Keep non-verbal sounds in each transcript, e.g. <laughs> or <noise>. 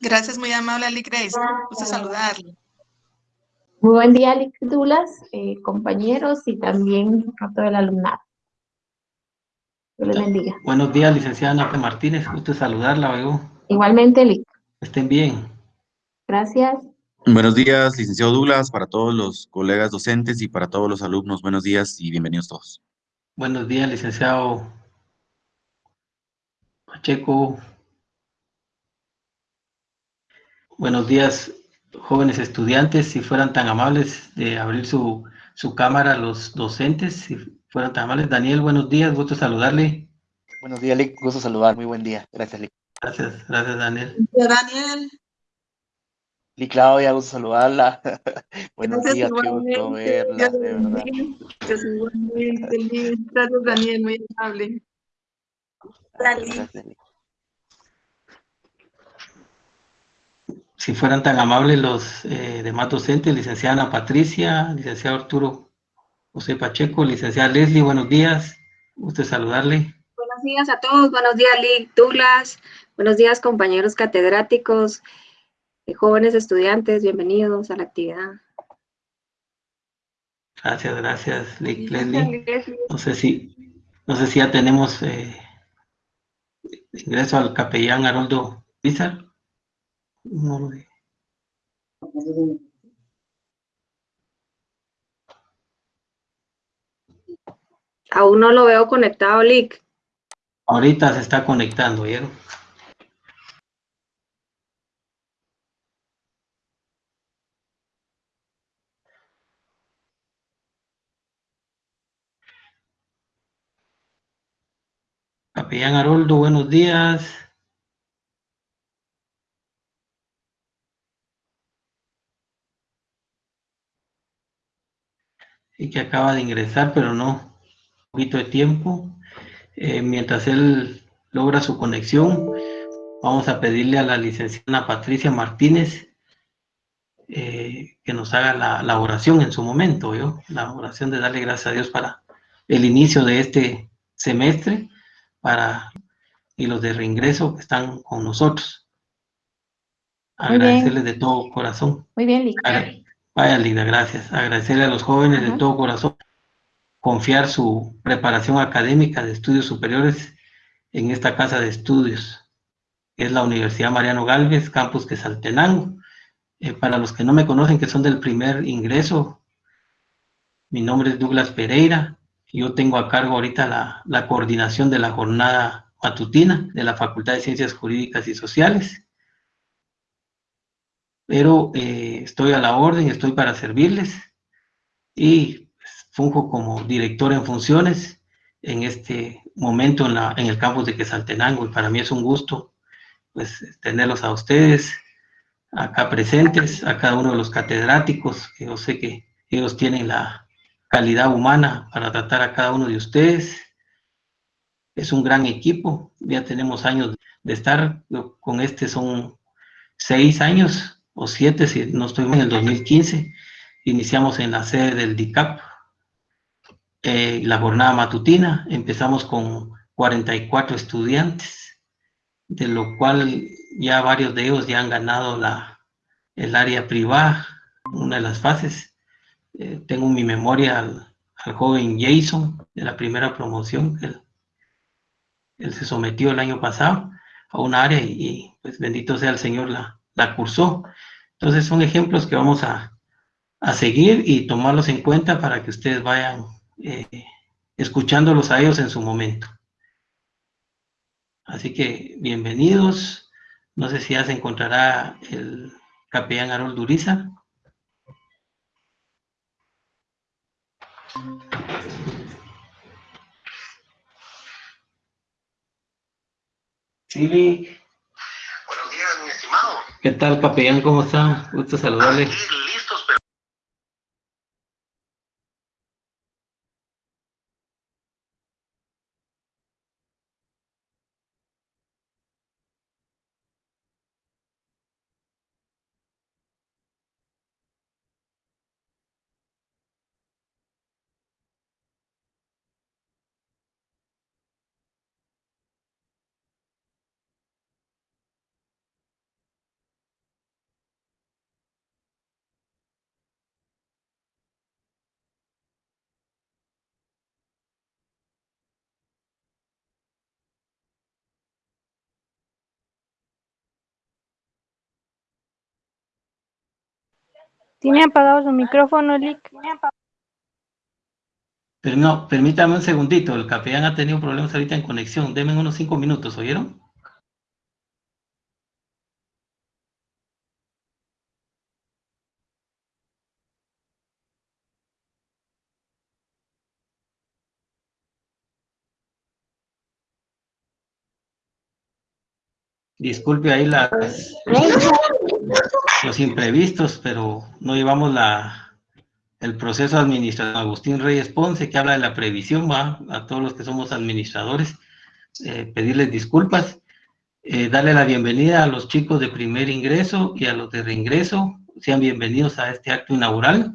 Gracias, muy amable, Ali Grace. Gusto saludarle. Muy buen día, Ali Dulas, eh, compañeros y también a todo el alumnado. Dios les bendiga. Buenos días, licenciada Nate Martínez. Gusto saludarla, oigo. Igualmente, Lic. Estén bien. Gracias. Buenos días, licenciado Douglas, para todos los colegas docentes y para todos los alumnos. Buenos días y bienvenidos todos. Buenos días, licenciado Pacheco. Buenos días, jóvenes estudiantes. Si fueran tan amables de abrir su, su cámara los docentes, si fueran tan amables. Daniel, buenos días, gusto saludarle. Buenos días, Lick. Gusto saludar. Muy buen día. Gracias, Lick. Gracias, gracias, Daniel. Daniel. Lick Claudia, gusto saludarla. <laughs> Buenos Gracias, días, qué gusto verla, de verdad. Gracias, igualmente. Gracias, Daniel, muy amable. Liz. Gracias, Lick. Si fueran tan amables los eh, demás docentes, licenciada Ana Patricia, licenciado Arturo José Pacheco, licenciada Leslie, buenos días. Gusto saludarle. Buenos días a todos, buenos días Lick Douglas, buenos días compañeros catedráticos, eh, jóvenes estudiantes, bienvenidos a la actividad. Gracias, gracias, Lic- Gracias, Leslie. No sé si, no sé si ya tenemos eh, ingreso al capellán Haroldo Pizar. No lo. Aún no lo veo conectado, Lick. Ahorita se está conectando, ¿vieron? Capellán Haroldo, buenos días. Y que acaba de ingresar, pero no, un poquito de tiempo. Eh, mientras él logra su conexión, vamos a pedirle a la licenciada Patricia Martínez eh, que nos haga la, la oración en su momento, ¿yo? La oración de darle gracias a Dios para el inicio de este semestre, para y los de reingreso que están con nosotros. Agradecerles de todo corazón. Muy bien. Vaya, Linda, gracias. Agradecerle a los jóvenes de todo corazón confiar su preparación académica de estudios superiores en esta casa de estudios. Es la Universidad Mariano Galvez, campus Quesaltenango. Eh, para los que no me conocen, que son del primer ingreso, mi nombre es Douglas Pereira. Yo tengo a cargo ahorita la, la coordinación de la jornada matutina de la Facultad de Ciencias Jurídicas y Sociales pero eh, estoy a la orden, estoy para servirles y pues, funjo como director en funciones en este momento en, la, en el campus de Quesaltenango y para mí es un gusto pues tenerlos a ustedes acá presentes, a cada uno de los catedráticos, que yo sé que ellos tienen la calidad humana para tratar a cada uno de ustedes. Es un gran equipo, ya tenemos años de estar, con este son seis años o siete, si no estoy en el 2015, iniciamos en la sede del DICAP, eh, la jornada matutina, empezamos con 44 estudiantes, de lo cual ya varios de ellos ya han ganado la, el área privada, una de las fases. Eh, tengo en mi memoria al, joven Jason, de la primera promoción, él, se sometió el año pasado a un área y, y, pues bendito sea el Señor la, la cursó. Entonces son ejemplos que vamos a, a seguir y tomarlos en cuenta para que ustedes vayan eh, escuchándolos a ellos en su momento. Así que bienvenidos. No sé si ya se encontrará el capellán Harold Duriza. Sí, Buenos días, mi estimado. ¿Qué tal, capellán? ¿Cómo está? Gusto saludarle. Aquí Tiene apagado su micrófono, Lick. Pero no, permítame un segundito, el capellán ha tenido problemas ahorita en conexión. Denme unos cinco minutos, ¿oyeron? Disculpe ahí las, los imprevistos, pero no llevamos la, el proceso administrativo. Agustín Reyes Ponce, que habla de la previsión, va a todos los que somos administradores, eh, pedirles disculpas, eh, darle la bienvenida a los chicos de primer ingreso y a los de reingreso, sean bienvenidos a este acto inaugural.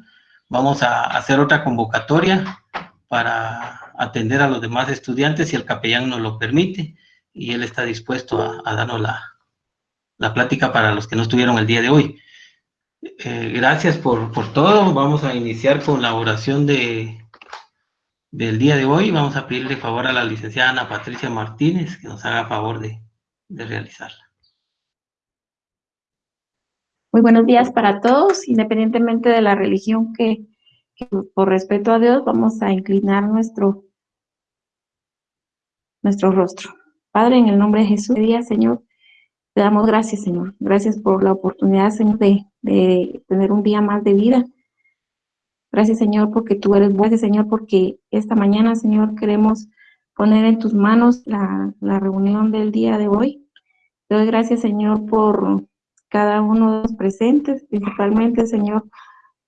Vamos a hacer otra convocatoria para atender a los demás estudiantes si el capellán nos lo permite y él está dispuesto a, darnos la, la, plática para los que no estuvieron el día de hoy. Eh, gracias por, por, todo. Vamos a iniciar con la oración de, del día de hoy. Vamos a pedirle favor a la licenciada Ana Patricia Martínez que nos haga favor de, de realizarla. Muy buenos días para todos, independientemente de la religión que por respeto a Dios vamos a inclinar nuestro, nuestro rostro. Padre, en el nombre de Jesús, día, Señor, te damos gracias, Señor. Gracias por la oportunidad, Señor, de, tener un día más de vida. Gracias, Señor, porque tú eres bueno, Señor, porque esta mañana, Señor, queremos poner en tus manos la, la reunión del día de hoy. Te doy gracias, Señor, por cada uno de los presentes, principalmente, Señor,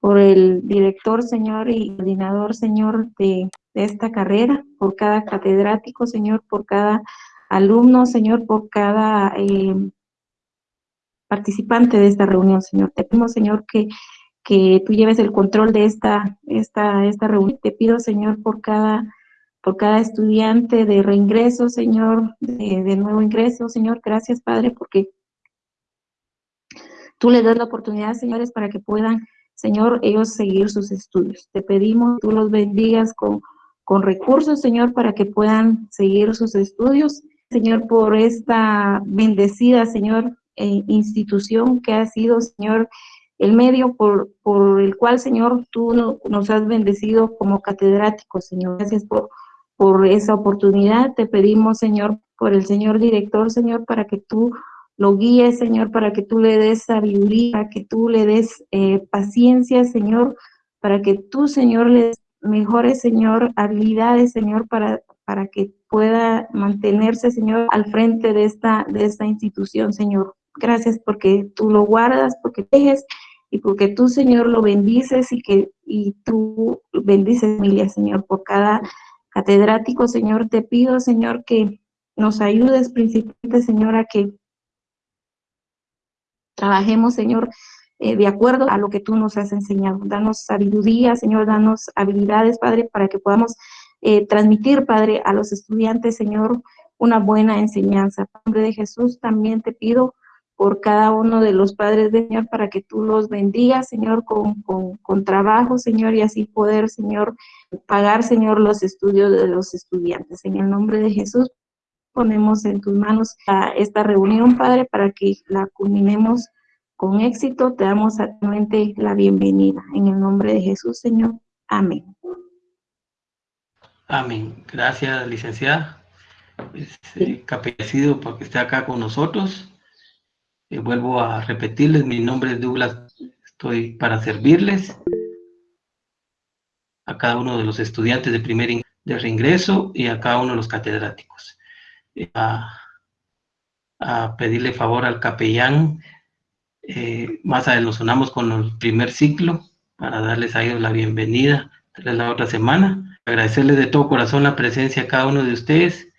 por el director, Señor, y coordinador, Señor, de, de esta carrera, por cada catedrático, Señor, por cada alumnos, Señor, por cada eh, participante de esta reunión, Señor. Te pedimos, Señor, que, que tú lleves el control de esta, esta, esta reunión. Te pido, Señor, por cada, por cada estudiante de reingreso, Señor, de, de nuevo ingreso, Señor. Gracias, Padre, porque tú les das la oportunidad, señores, para que puedan, Señor, ellos seguir sus estudios. Te pedimos, tú los bendigas con, con recursos, Señor, para que puedan seguir sus estudios Señor, por esta bendecida, Señor, eh, institución que ha sido, Señor, el medio por, por el cual, Señor, tú no, nos has bendecido como catedráticos, Señor. Gracias por, por esa oportunidad. Te pedimos, Señor, por el Señor director, Señor, para que tú lo guíes, Señor, para que tú le des sabiduría, para que tú le des eh, paciencia, Señor, para que tú, Señor, le des mejores, Señor, habilidades, Señor, para, para que pueda mantenerse, Señor, al frente de esta, de esta institución, Señor. Gracias porque tú lo guardas, porque tejes y porque tú, Señor, lo bendices y que y tú bendices familia, Señor, por cada catedrático, Señor. Te pido, Señor, que nos ayudes principalmente, Señor, a que trabajemos, Señor, eh, de acuerdo a lo que tú nos has enseñado. Danos sabiduría, Señor, danos habilidades, Padre, para que podamos eh, transmitir, Padre, a los estudiantes, Señor, una buena enseñanza. En nombre de Jesús, también te pido por cada uno de los padres de Señor para que tú los bendigas, Señor, con, con, con, trabajo, Señor, y así poder, Señor, pagar, Señor, los estudios de los estudiantes. En el nombre de Jesús, ponemos en tus manos a esta reunión, Padre, para que la culminemos con éxito. Te damos actualmente la bienvenida. En el nombre de Jesús, Señor. Amén. Amén. Gracias, licenciada. Este, capellecido porque esté acá con nosotros. Eh, vuelvo a repetirles, mi nombre es Douglas, estoy para servirles a cada uno de los estudiantes de primer de reingreso y a cada uno de los catedráticos. Eh, a, pedirle favor al capellán, eh, más adelante nos sonamos con el primer ciclo para darles a ellos la bienvenida la otra semana agradecerles de todo corazón la presencia a cada uno de ustedes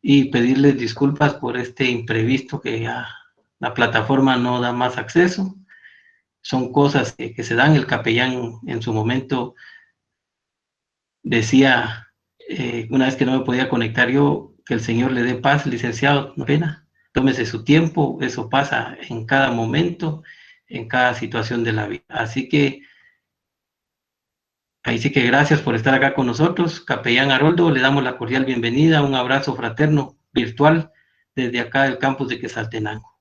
y pedirles disculpas por este imprevisto que la plataforma no da más acceso. Son cosas que, que se dan. El capellán en su momento decía, eh, una vez que no me podía conectar yo, que el Señor le dé paz, licenciado, no pena. Tómese su tiempo, eso pasa en cada momento, en cada situación de la vida. Así que Ahí sí que gracias por estar acá con nosotros. Capellán Haroldo, le damos la cordial bienvenida, un abrazo fraterno virtual desde acá del campus de Quesaltenango.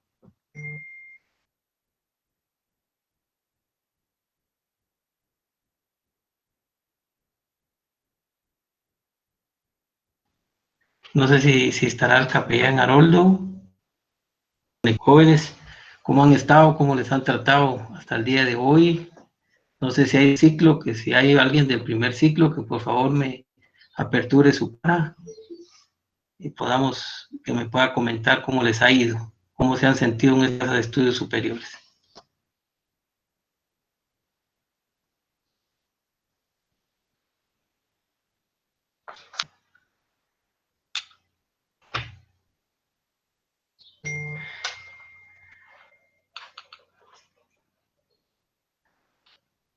No sé si, estará el capellán Haroldo, de jóvenes, cómo han estado, cómo les han tratado hasta el día de hoy, no sé si hay ciclo, que si hay alguien del primer ciclo, que por favor me aperture su cara y podamos, que me pueda comentar cómo les ha ido, cómo se han sentido en estos estudios superiores.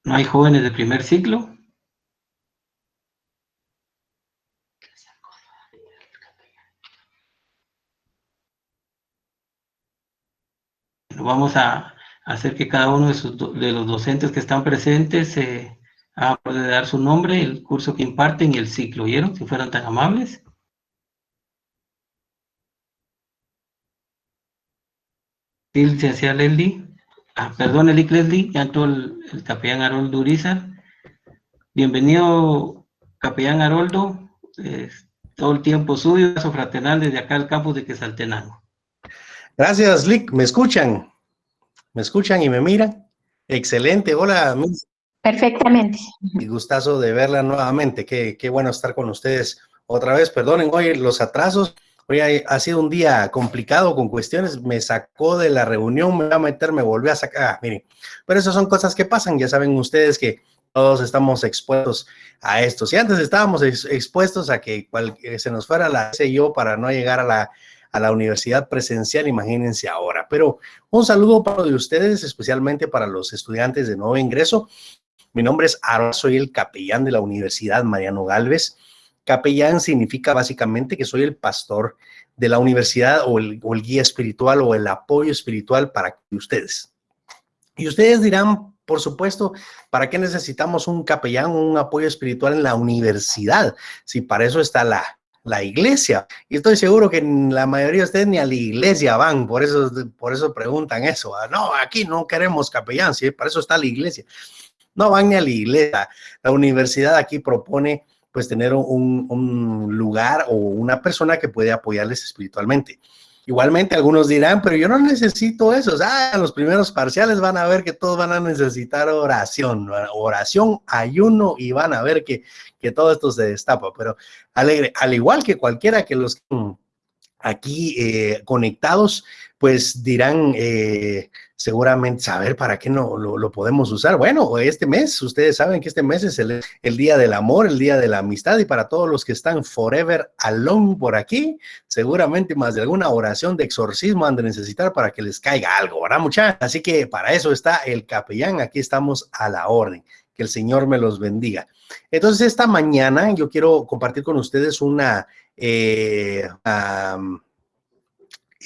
¿No hay jóvenes de primer ciclo? Vamos a hacer que cada uno de, los docentes que están presentes eh, puede dar su nombre, el curso que imparten y el ciclo, ¿oyeron? Si fueran tan amables. Sí, licenciada Leslie. Ah, perdón, Eli Leslie, ya entró el, el capellán Haroldo Urizar. Bienvenido, capellán Haroldo. Eh, todo el tiempo suyo, su fraternal desde acá al campus de Quesaltenango. Gracias, Lick. ¿Me escuchan? ¿Me escuchan y me miran? Excelente. Hola, Miss. Perfectamente. Y gustazo de verla nuevamente. Qué, qué bueno estar con ustedes otra vez. Perdonen hoy los atrasos. Hoy ha sido un día complicado con cuestiones. Me sacó de la reunión, me va a meter, me volvió a sacar. Ah, miren, pero esas son cosas que pasan. Ya saben ustedes que todos estamos expuestos a esto. Si antes estábamos ex expuestos a que, cual, que se nos fuera la yo para no llegar a la a la universidad presencial, imagínense ahora. Pero un saludo para de ustedes, especialmente para los estudiantes de nuevo ingreso. Mi nombre es Aaron, soy el capellán de la Universidad Mariano Galvez. Capellán significa básicamente que soy el pastor de la universidad o el, guía espiritual o el apoyo espiritual para ustedes. Y ustedes dirán, por supuesto, ¿para qué necesitamos un capellán o un apoyo espiritual en la universidad? Si para eso está la, la iglesia. Y estoy seguro que la mayoría de ustedes ni a la iglesia van, por eso, por eso preguntan eso. Ah, no, aquí no queremos capellán, ¿sí? para eso está la iglesia. No van ni a la iglesia. La universidad aquí propone pues tener un, lugar o una persona que puede apoyarles espiritualmente. Igualmente algunos dirán, pero yo no necesito eso. O sea, en los primeros parciales van a ver que todos van a necesitar oración, oración, ayuno y van a ver que, que todo esto se destapa. Pero alegre, al igual que cualquiera que los aquí eh, conectados, pues dirán eh, seguramente saber para qué no lo, podemos usar. Bueno, este mes, ustedes saben que este mes es el, el, día del amor, el día de la amistad y para todos los que están forever alone por aquí, seguramente más de alguna oración de exorcismo han de necesitar para que les caiga algo, ¿verdad muchachos? Así que para eso está el capellán, aquí estamos a la orden. Que el Señor me los bendiga. Entonces, esta mañana yo quiero compartir con ustedes una eh,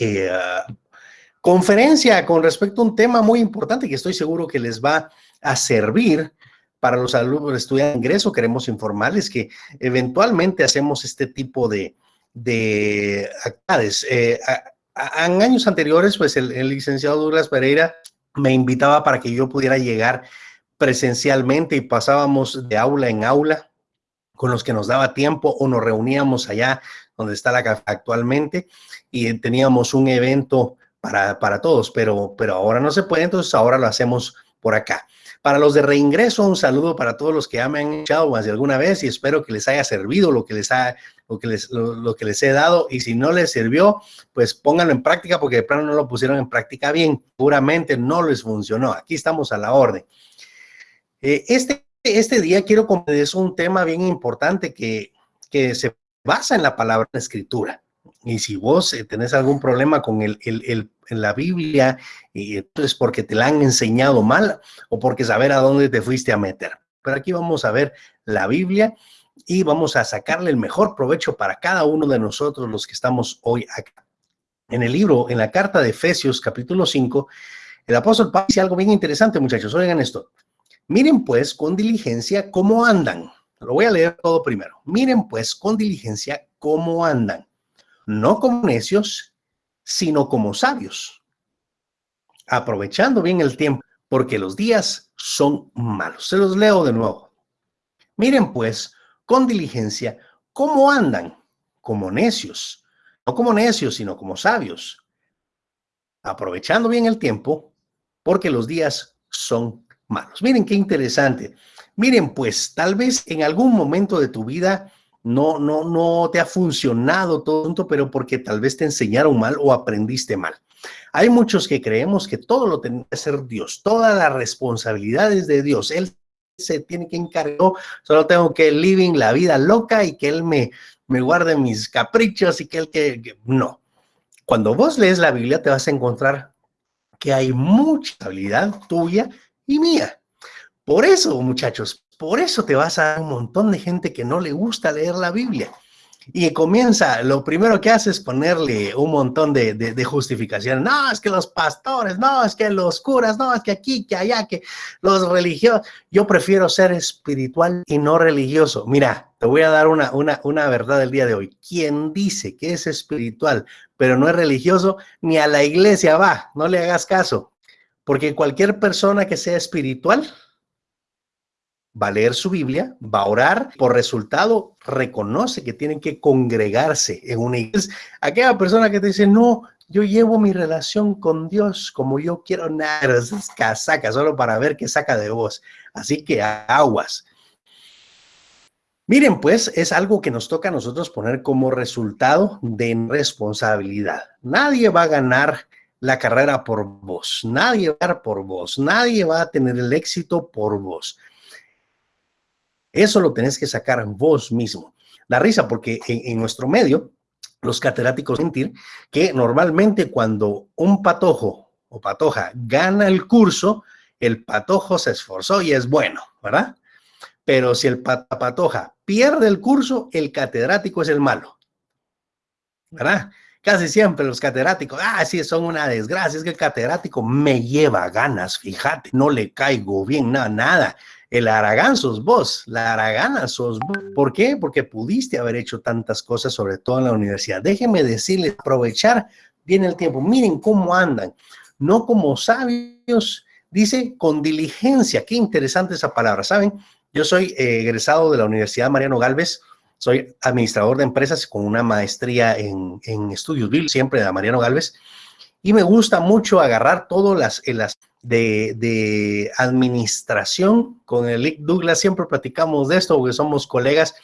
eh, conferencia con respecto a un tema muy importante que estoy seguro que les va a servir para los alumnos de estudiantes de ingreso. Queremos informarles que eventualmente hacemos este tipo de, de actividades. Eh, en años anteriores, pues el, el licenciado Douglas Pereira me invitaba para que yo pudiera llegar presencialmente y pasábamos de aula en aula con los que nos daba tiempo o nos reuníamos allá donde está la café actualmente y teníamos un evento para, para todos, pero, pero ahora no se puede, entonces ahora lo hacemos por acá. Para los de reingreso, un saludo para todos los que ya me han echado más de alguna vez y espero que les haya servido lo que les, ha, lo que les, lo, que les he dado y si no les sirvió, pues pónganlo en práctica porque de plano no lo pusieron en práctica bien, puramente no les funcionó. Aquí estamos a la orden. Eh, este, este día quiero es un tema bien importante que, que se basa en la palabra escritura. Y si vos eh, tenés algún problema con el, la Biblia, y entonces porque te la han enseñado mal o porque saber a dónde te fuiste a meter. Pero aquí vamos a ver la Biblia y vamos a sacarle el mejor provecho para cada uno de nosotros los que estamos hoy acá. En el libro, en la carta de Efesios capítulo 5, el apóstol Pablo dice algo bien interesante, muchachos. Oigan esto. Miren pues con diligencia cómo andan. Lo voy a leer todo primero. Miren pues con diligencia cómo andan. No como necios, sino como sabios. Aprovechando bien el tiempo, porque los días son malos. Se los leo de nuevo. Miren pues con diligencia cómo andan. como necios, no como necios, sino como sabios, aprovechando bien el tiempo, porque los días son malos. Miren qué interesante. Miren, pues tal vez en algún momento de tu vida no, no, no te ha funcionado todo, pero porque tal vez te enseñaron mal o aprendiste mal. Hay muchos que creemos que todo lo tiene que hacer Dios, todas las responsabilidades de Dios. Él se tiene que encargar, solo tengo que living la vida loca y que Él me, me guarde mis caprichos y que Él que, no. Cuando vos lees la Biblia te vas a encontrar que hay mucha habilidad tuya y mía. Por eso, muchachos, por eso te vas a un montón de gente que no le gusta leer la Biblia. Y comienza, lo primero que hace es ponerle un montón de, de, justificaciones. No, es que los pastores, no, es que los curas, no, es que aquí, que allá, que los religiosos. Yo prefiero ser espiritual y no religioso. Mira, te voy a dar una, una, una verdad del día de hoy. Quien dice que es espiritual, pero no es religioso, ni a la iglesia va, no le hagas caso. Porque cualquier persona que sea espiritual, va a leer su Biblia, va a orar, por resultado reconoce que tienen que congregarse en una iglesia. Aquella persona que te dice, no, yo llevo mi relación con Dios como yo quiero, nada, es casaca, solo para ver qué saca de vos. Así que aguas. Miren, pues es algo que nos toca a nosotros poner como resultado de responsabilidad. Nadie va a ganar la carrera por vos, nadie va a ganar por vos, nadie va a tener el éxito por vos. Eso lo tenés que sacar vos mismo. La risa, porque en, nuestro medio, los catedráticos sentir que normalmente cuando un patojo o patoja gana el curso, el patojo se esforzó y es bueno, ¿verdad? Pero si el patoja pierde el curso, el catedrático es el malo, ¿verdad? Casi siempre los catedráticos, ah, sí, son una desgracia, es que el catedrático me lleva ganas, fíjate, no le caigo bien, nada, nada. El Aragán sos vos, la Aragana sos vos. ¿Por qué? Porque pudiste haber hecho tantas cosas, sobre todo en la universidad. Déjenme decirles, aprovechar bien el tiempo. Miren cómo andan, no como sabios, dice con diligencia. Qué interesante esa palabra, ¿saben? Yo soy eh, egresado de la Universidad Mariano Galvez, soy administrador de empresas con una maestría en, en estudios bíblicos, siempre de Mariano Galvez, y me gusta mucho agarrar todas las, las de, administración. Con el Douglas siempre platicamos de esto porque somos colegas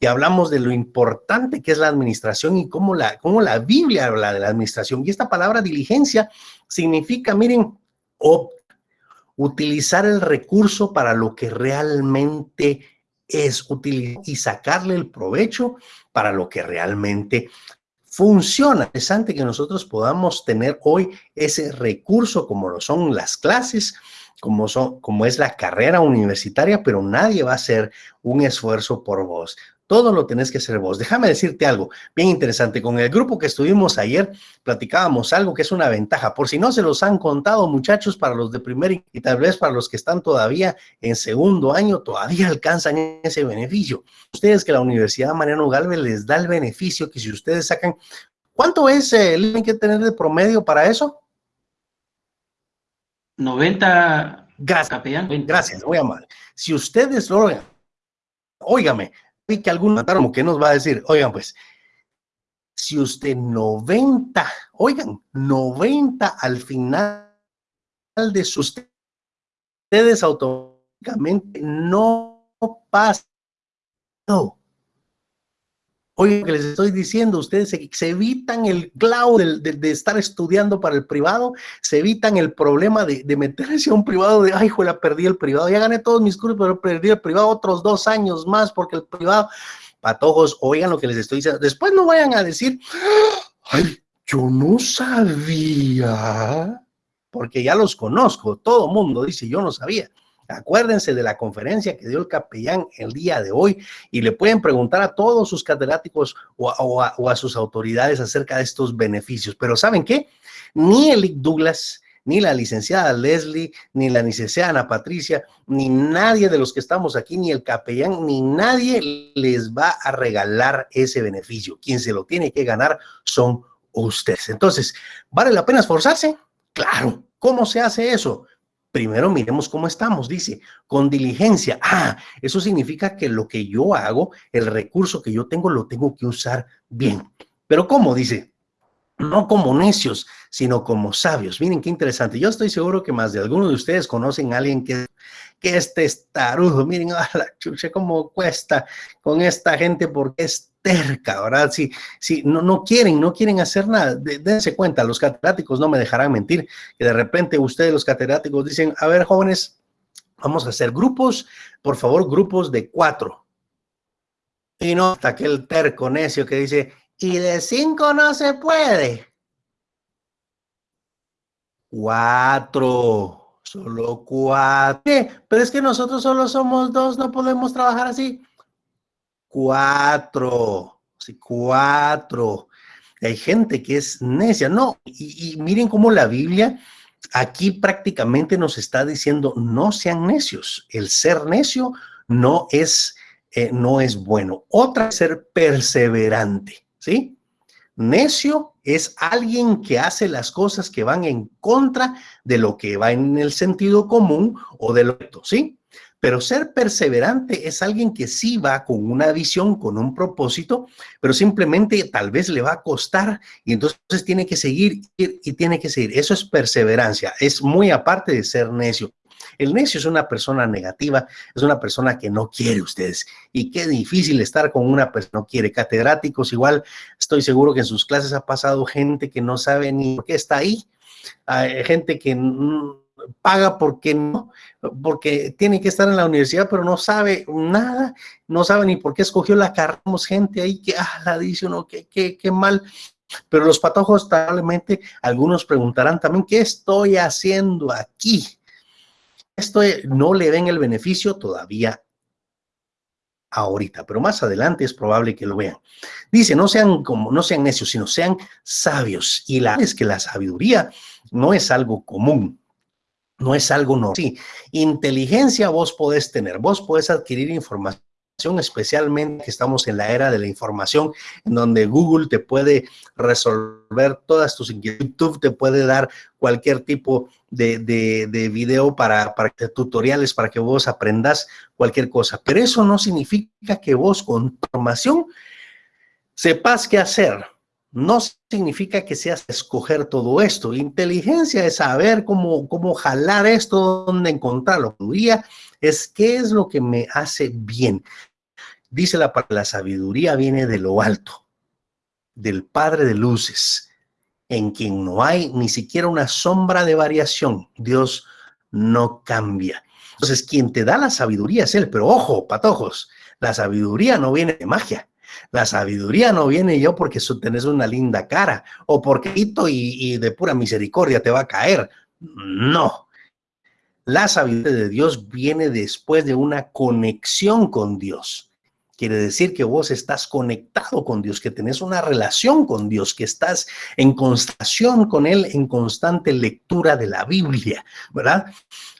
y hablamos de lo importante que es la administración y cómo la, cómo la Biblia habla de la administración. Y esta palabra diligencia significa, miren, utilizar el recurso para lo que realmente es utilizar y sacarle el provecho para lo que realmente funciona. Es interesante que nosotros podamos tener hoy ese recurso como lo son las clases, como, son, como es la carrera universitaria, pero nadie va a hacer un esfuerzo por vos. Todo lo tenés que hacer vos. Déjame decirte algo bien interesante. Con el grupo que estuvimos ayer, platicábamos algo que es una ventaja. Por si no se los han contado, muchachos, para los de primer y tal vez para los que están todavía en segundo año, todavía alcanzan ese beneficio. Ustedes que la Universidad Mariano Galvez les da el beneficio que si ustedes sacan, ¿cuánto es el eh, que tener de promedio para eso? 90 Gracias, Gracias, muy amable. Si ustedes lo óigame, que algunos como que nos va a decir, oigan, pues, si usted 90, oigan, 90 al final de sus ustedes automáticamente no pasa. No. Oigan, que les estoy diciendo, ustedes se, evitan el clavo de, estar estudiando para el privado, se evitan el problema de, meterse a un privado de, ay, juela, perdí el privado, ya gané todos mis cursos, pero perdí el privado otros dos años más porque el privado, patojos, oigan lo que les estoy diciendo. Después no vayan a decir, ay, yo no sabía, porque ya los conozco, todo mundo dice, yo no sabía. Acuérdense de la conferencia que dio el capellán el día de hoy y le pueden preguntar a todos sus catedráticos o a, sus autoridades acerca de estos beneficios. Pero ¿saben qué? Ni el Douglas, ni la licenciada Leslie, ni la licenciada Ana Patricia, ni nadie de los que estamos aquí, ni el capellán, ni nadie les va a regalar ese beneficio. Quien se lo tiene que ganar son ustedes. Entonces, ¿vale la pena esforzarse? Claro. ¿Cómo se hace eso? Primero miremos cómo estamos, dice, con diligencia. Ah, eso significa que lo que yo hago, el recurso que yo tengo, lo tengo que usar bien. Pero ¿cómo? Dice, no como necios, sino como sabios. Miren qué interesante. Yo estoy seguro que más de alguno de ustedes conocen a alguien que, que es testarudo. Miren, <laughs> a la chucha, cómo cuesta con esta gente porque es terca, ¿verdad? Si, si no, no quieren, no quieren hacer nada, dense cuenta, los catedráticos no me dejarán mentir, que de repente ustedes, los catedráticos, dicen, a ver, jóvenes, vamos a hacer grupos, por favor, grupos de cuatro. Y no hasta aquel terco necio que dice, y de cinco no se puede. Cuatro, solo cuatro. Pero es que nosotros solo somos dos, no podemos trabajar así. Cuatro, sí, cuatro. Hay gente que es necia, no. Y, miren cómo la Biblia aquí prácticamente nos está diciendo, no sean necios. El ser necio no es, eh, no es bueno. Otra ser perseverante, ¿sí? Necio es alguien que hace las cosas que van en contra de lo que va en el sentido común o de lo ¿sí? Pero ser perseverante es alguien que sí va con una visión, con un propósito, pero simplemente tal vez le va a costar y entonces tiene que seguir y tiene que seguir. Eso es perseverancia, es muy aparte de ser necio. El necio es una persona negativa, es una persona que no quiere ustedes. Y qué difícil estar con una persona que no quiere. Catedráticos, igual estoy seguro que en sus clases ha pasado gente que no sabe ni por qué está ahí. Hay gente que paga porque no, porque tiene que estar en la universidad, pero no sabe nada, no sabe ni por qué escogió la carrera. gente ahí que, ah, la dice uno, qué, qué, qué mal. Pero los patojos, probablemente, algunos preguntarán también, ¿qué estoy haciendo aquí? Esto no le den el beneficio todavía ahorita, pero más adelante es probable que lo vean. Dice, no sean como, no sean necios, sino sean sabios. Y la es que la sabiduría no es algo común, no es algo no. Sí, inteligencia vos podés tener, vos podés adquirir información especialmente que estamos en la era de la información, en donde Google te puede resolver todas tus inquietudes, YouTube te puede dar cualquier tipo de, de, video para, para tutoriales, para que vos aprendas cualquier cosa. Pero eso no significa que vos con información sepas qué hacer. No significa que seas escoger todo esto. Inteligencia es saber cómo, cómo jalar esto, dónde encontrarlo. Es qué es lo que me hace bien. Dice la, la sabiduría viene de lo alto, del Padre de luces, en quien no hay ni siquiera una sombra de variación. Dios no cambia. Entonces, quien te da la sabiduría es Él, pero ojo, patojos, la sabiduría no viene de magia. La sabiduría no viene yo porque tenés una linda cara o porque y, y de pura misericordia te va a caer. No. La sabiduría de Dios viene después de una conexión con Dios. Quiere decir que vos estás conectado con Dios, que tenés una relación con Dios, que estás en constancia con Él, en constante lectura de la Biblia, ¿verdad?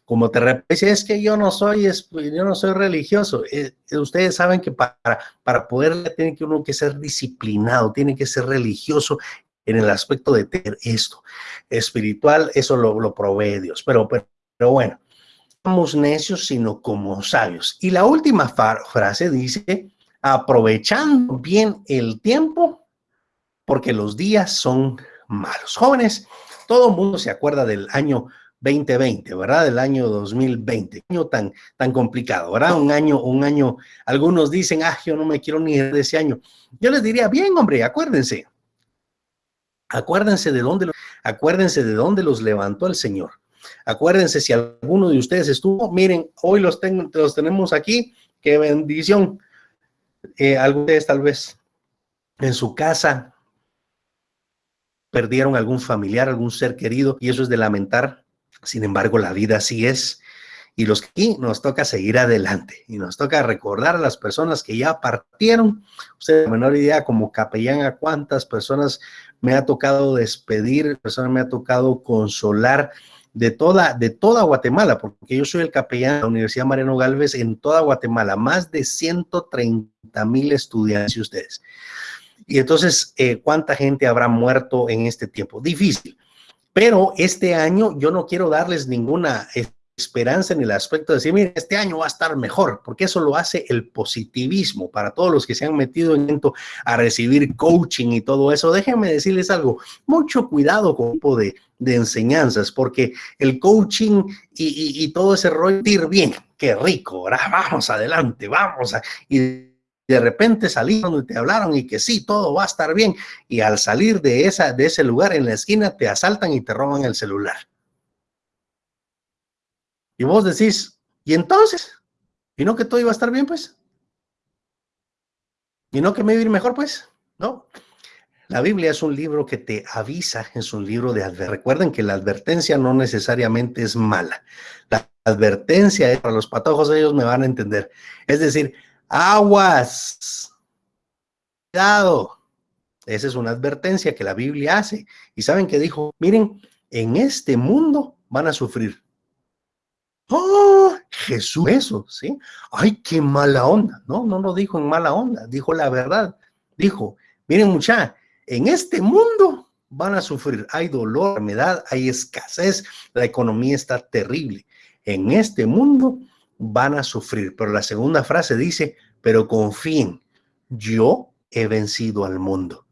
Como te repito, es que yo no soy, yo no soy religioso. Eh, ustedes saben que para, para poder, tiene que uno que ser disciplinado, tiene que ser religioso en el aspecto de tener esto. Espiritual, eso lo, lo provee Dios. Pero, pero, pero bueno, somos necios, sino como sabios. Y la última frase dice, aprovechando bien el tiempo, porque los días son malos. Jóvenes, todo el mundo se acuerda del año 2020, ¿verdad? Del año 2020, año tan, tan complicado, ¿verdad? Un año, un año, algunos dicen, ah, yo no me quiero ni de ese año. Yo les diría, bien, hombre, acuérdense, acuérdense de dónde, acuérdense de dónde los levantó el Señor. Acuérdense, si alguno de ustedes estuvo, miren, hoy los, los tenemos aquí, qué bendición. Eh, algunos de ustedes tal vez en su casa perdieron algún familiar, algún ser querido, y eso es de lamentar. Sin embargo, la vida así es. Y los que aquí nos toca seguir adelante y nos toca recordar a las personas que ya partieron. Usted la menor idea como capellán a cuántas personas me ha tocado despedir, personas me ha tocado consolar de toda, de toda Guatemala, porque yo soy el capellán de la Universidad Mariano Galvez en toda Guatemala, más de 130 mil estudiantes y ustedes. Y entonces, eh, ¿cuánta gente habrá muerto en este tiempo? Difícil. Pero este año yo no quiero darles ninguna esperanza en el aspecto de decir, mire, este año va a estar mejor, porque eso lo hace el positivismo. Para todos los que se han metido en a recibir coaching y todo eso, déjenme decirles algo, mucho cuidado con tipo de, enseñanzas, porque el coaching y, todo ese rollo, ir bien, qué rico, ¿verdad? vamos adelante, vamos. Y de repente salieron y te hablaron y que sí, todo va a estar bien. Y al salir de, esa, de ese lugar en la esquina, te asaltan y te roban el celular. Y vos decís, ¿y entonces? ¿Y no que todo iba a estar bien, pues? ¿Y no que me iba a ir mejor, pues? No. La Biblia es un libro que te avisa, es un libro de advertencia. Recuerden que la advertencia no necesariamente es mala. La advertencia es para los patojos, ellos me van a entender. Es decir, aguas, cuidado. Esa es una advertencia que la Biblia hace. Y saben que dijo, miren, en este mundo van a sufrir. ¡Oh! Jesús, eso, ¿sí? ¡Ay, qué mala onda! No, no lo dijo en mala onda, dijo la verdad. Dijo, miren mucha, en este mundo van a sufrir. Hay dolor, enfermedad, hay escasez, la economía está terrible. En este mundo van a sufrir. Pero la segunda frase dice, pero confíen, yo he vencido al mundo.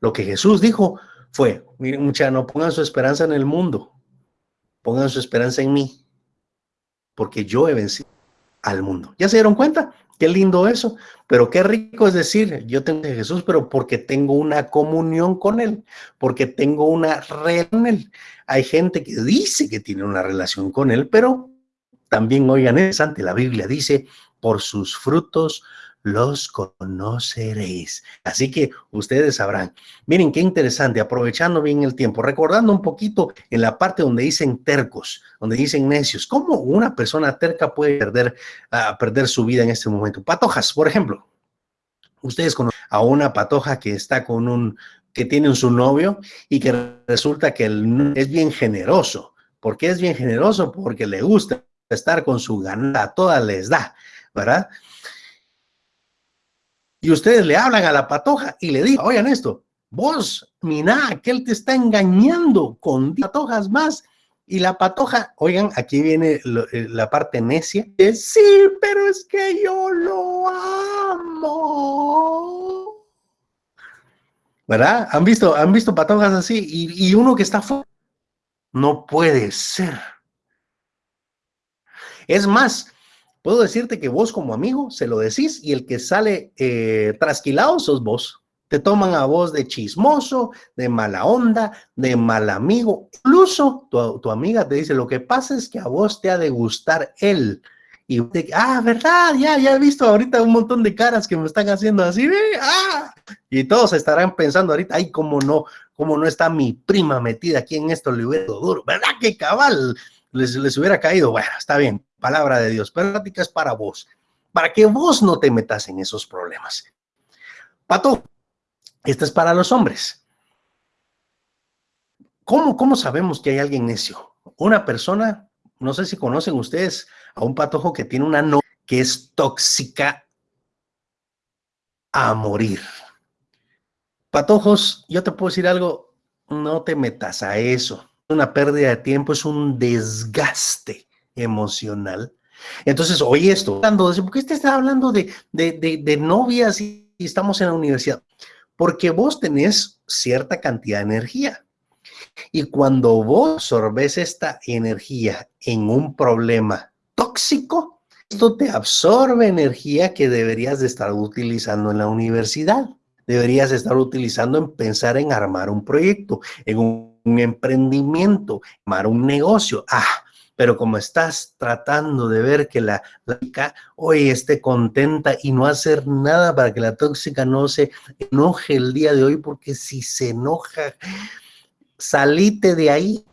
Lo que Jesús dijo fue, miren mucha, no pongan su esperanza en el mundo, pongan su esperanza en mí, porque yo he vencido al mundo. ¿Ya se dieron cuenta? Qué lindo eso, pero qué rico es decir, yo tengo a Jesús, pero porque tengo una comunión con Él, porque tengo una red con Él. Hay gente que dice que tiene una relación con Él, pero también, oigan, es ante la Biblia dice, por sus frutos los conoceréis. Así que ustedes sabrán. Miren qué interesante, aprovechando bien el tiempo, recordando un poquito en la parte donde dicen tercos, donde dicen necios, cómo una persona terca puede perder, uh, perder su vida en este momento. Patojas, por ejemplo. Ustedes conocen a una patoja que está con un, que tiene su novio y que resulta que él es bien generoso. ¿Por qué es bien generoso? Porque le gusta estar con su ganada, todas les da, ¿verdad? Y ustedes le hablan a la patoja y le dicen, oigan esto, vos, mira, que él te está engañando con patojas más. Y la patoja, oigan, aquí viene lo, la parte necia, es, sí, pero es que yo lo amo. ¿Verdad? ¿Han visto, han visto patojas así? Y, y uno que está fuera, no puede ser. Es más, puedo decirte que vos como amigo se lo decís y el que sale eh, trasquilado sos vos. Te toman a vos de chismoso, de mala onda, de mal amigo. Incluso tu, tu amiga te dice, lo que pasa es que a vos te ha de gustar él. Y te, ah, verdad, ya, ya he visto ahorita un montón de caras que me están haciendo así, ah, y todos estarán pensando ahorita, ay, cómo no, cómo no está mi prima metida aquí en esto, le hubiera duro, ¿verdad? Que cabal, les, les hubiera caído, bueno, está bien, palabra de Dios, plática es para vos, para que vos no te metas en esos problemas. Pato, esta es para los hombres. ¿Cómo, ¿Cómo sabemos que hay alguien necio? Una persona, no sé si conocen ustedes a un patojo que tiene una no que es tóxica a morir. Patojos, yo te puedo decir algo, no te metas a eso. Una pérdida de tiempo es un desgaste emocional. Entonces, oye esto, hablando de, ¿por qué está hablando de, de, de, de novias y estamos en la universidad? Porque vos tenés cierta cantidad de energía. Y cuando vos absorbes esta energía en un problema tóxico, esto te absorbe energía que deberías de estar utilizando en la universidad. Deberías estar utilizando en pensar en armar un proyecto, en un, un emprendimiento, armar un negocio. Ah, pero como estás tratando de ver que la, tóxica hoy esté contenta y no hacer nada para que la tóxica no se enoje el día de hoy, porque si se enoja, salite de ahí.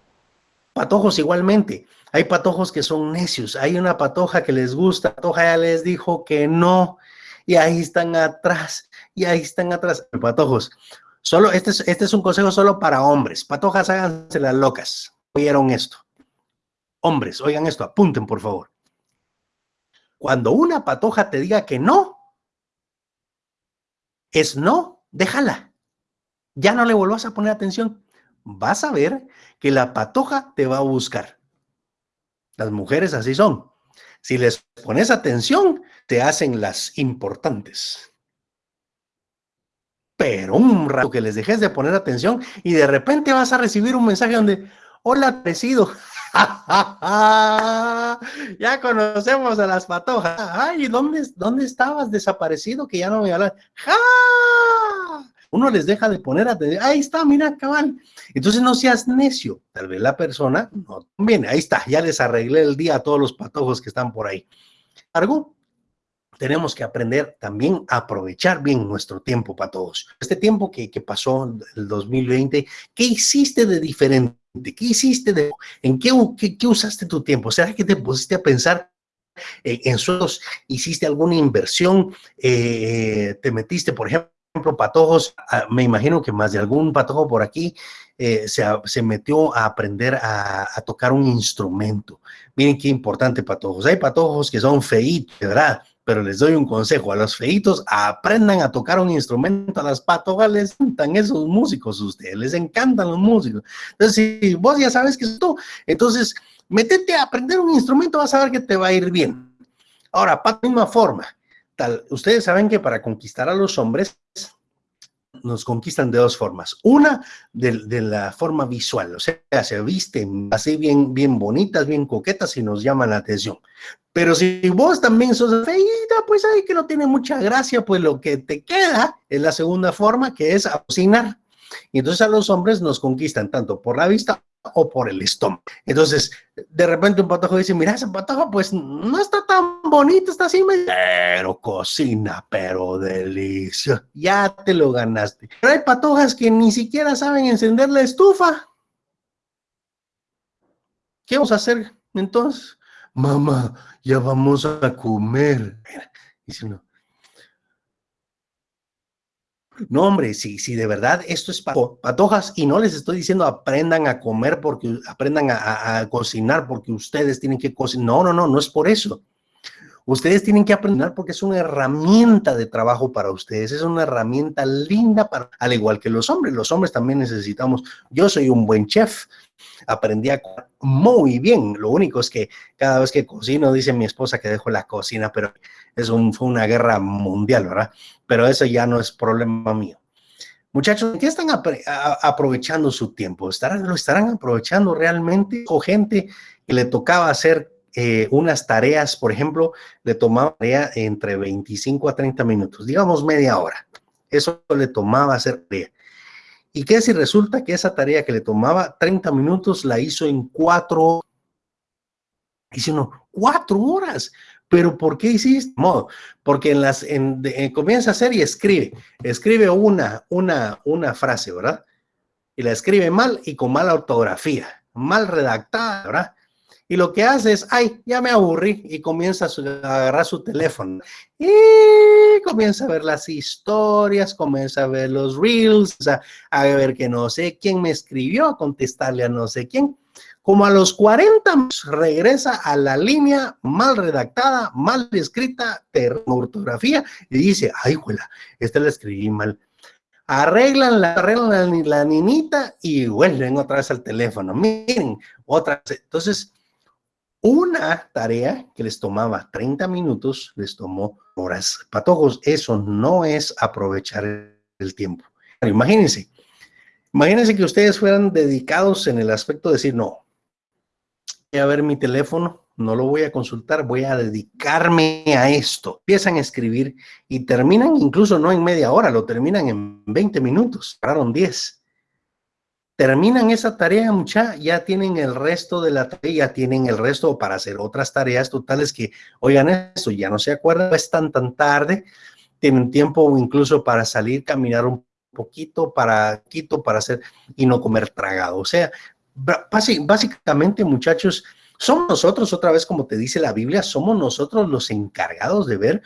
Patojos igualmente. Hay patojos que son necios. Hay una patoja que les gusta. Patoja ya les dijo que no. Y ahí están atrás. Y ahí están atrás. Patojos. Solo, este es, este es un consejo solo para hombres. Patojas, háganse las locas. ¿Oyeron esto? Hombres, oigan esto, apunten por favor. Cuando una patoja te diga que no, es no, déjala. Ya no le vuelvas a poner atención. Vas a ver que la patoja te va a buscar. Las mujeres así son. Si les pones atención, te hacen las importantes. Pero un rato que les dejes de poner atención y de repente vas a recibir un mensaje donde, hola, presido. <laughs> ya conocemos a las patojas. Ay, ¿dónde, ¿dónde estabas desaparecido que ya no me hablas? ¡Ja! Uno les deja de poner atención. Ahí está, mira, cabal. Entonces no seas necio. Tal vez la persona no viene. Ahí está, ya les arreglé el día a todos los patojos que están por ahí. Algo tenemos que aprender también a aprovechar bien nuestro tiempo para todos. Este tiempo que, que pasó, el 2020, ¿qué hiciste de diferente? ¿Qué hiciste de, en qué, qué, usaste tu tiempo? ¿Será que te pusiste a pensar eh, en sueldos? ¿Hiciste alguna inversión? Eh, ¿Te metiste, por ejemplo, patojos? Ah, me imagino que más de algún patojo por aquí eh, se, se, metió a aprender a, a, tocar un instrumento. Miren qué importante, patojos. Hay patojos que son feitos, ¿verdad? Pero les doy un consejo, a los feitos aprendan a tocar un instrumento, a las patojas les encantan esos músicos, ustedes les encantan los músicos. Entonces, si vos ya sabes que es tú, entonces, métete a aprender un instrumento, vas a ver que te va a ir bien. Ahora, para la misma forma, tal, ustedes saben que para conquistar a los hombres, nos conquistan de dos formas. Una, de, de, la forma visual, o sea, se visten así bien, bien bonitas, bien coquetas y nos llaman la atención. Pero si vos también sos feita, pues ahí que no tiene mucha gracia, pues lo que te queda es la segunda forma, que es cocinar. Y entonces a los hombres nos conquistan tanto por la vista o por el estómago. Entonces, de repente un patojo dice, mira, ese patojo pues no está tan bonito, está así, pero cocina, pero delicia. Ya te lo ganaste. Pero hay patojas que ni siquiera saben encender la estufa. ¿Qué vamos a hacer entonces? Mamá, ya vamos a comer. Dice uno, no, hombre, si, si de verdad esto es patojas y no les estoy diciendo aprendan a comer porque aprendan a, a, cocinar porque ustedes tienen que cocinar. No, no, no, no es por eso. Ustedes tienen que aprender porque es una herramienta de trabajo para ustedes, es una herramienta linda para, al igual que los hombres, los hombres también necesitamos, yo soy un buen chef, aprendí a comer muy bien, lo único es que cada vez que cocino, dice mi esposa que dejo la cocina, pero es un, fue una guerra mundial, ¿verdad? Pero eso ya no es problema mío. Muchachos, ¿qué están aprovechando su tiempo? ¿Estarán, ¿Lo estarán aprovechando realmente? O gente que le tocaba hacer eh, unas tareas, por ejemplo, le tomaba entre 25 a 30 minutos, digamos media hora. Eso le tomaba hacer tarea. ¿Y qué si resulta que esa tarea que le tomaba 30 minutos la hizo en cuatro? Dice uno, cuatro horas. ¿Pero por qué hiciste? Modo, porque en las, en, en, comienza a hacer y escribe, escribe una, una, una frase, ¿verdad? Y la escribe mal y con mala ortografía, mal redactada, ¿verdad? Y lo que hace es, ay, ya me aburrí, y comienza a, agarrar su teléfono. Y comienza a ver las historias, comienza a ver los reels, sea, a ver que no sé quién me escribió, a contestarle a no sé quién. Como a los 40 regresa a la línea mal redactada, mal escrita, ortografía, y dice, ay, huela, esta la escribí mal. Arreglan la, arreglan la, la niñita y vuelven otra vez al teléfono. Miren, otra vez. Entonces, una tarea que les tomaba 30 minutos, les tomó horas. Patojos, eso no es aprovechar el tiempo. Imagínense, imagínense que ustedes fueran dedicados en el aspecto de decir, no, a ver mi teléfono, no lo voy a consultar, voy a dedicarme a esto. Empiezan a escribir y terminan incluso no en media hora, lo terminan en 20 minutos, pararon 10 terminan esa tarea, mucha, ya tienen el resto de la tarea, ya tienen el resto para hacer otras tareas totales que, oigan esto, ya no se acuerdan, es tan tan tarde, tienen tiempo incluso para salir, caminar un poquito, para quito, para hacer y no comer tragado. O sea, básicamente, muchachos, somos nosotros, otra vez como te dice la Biblia, somos nosotros los encargados de ver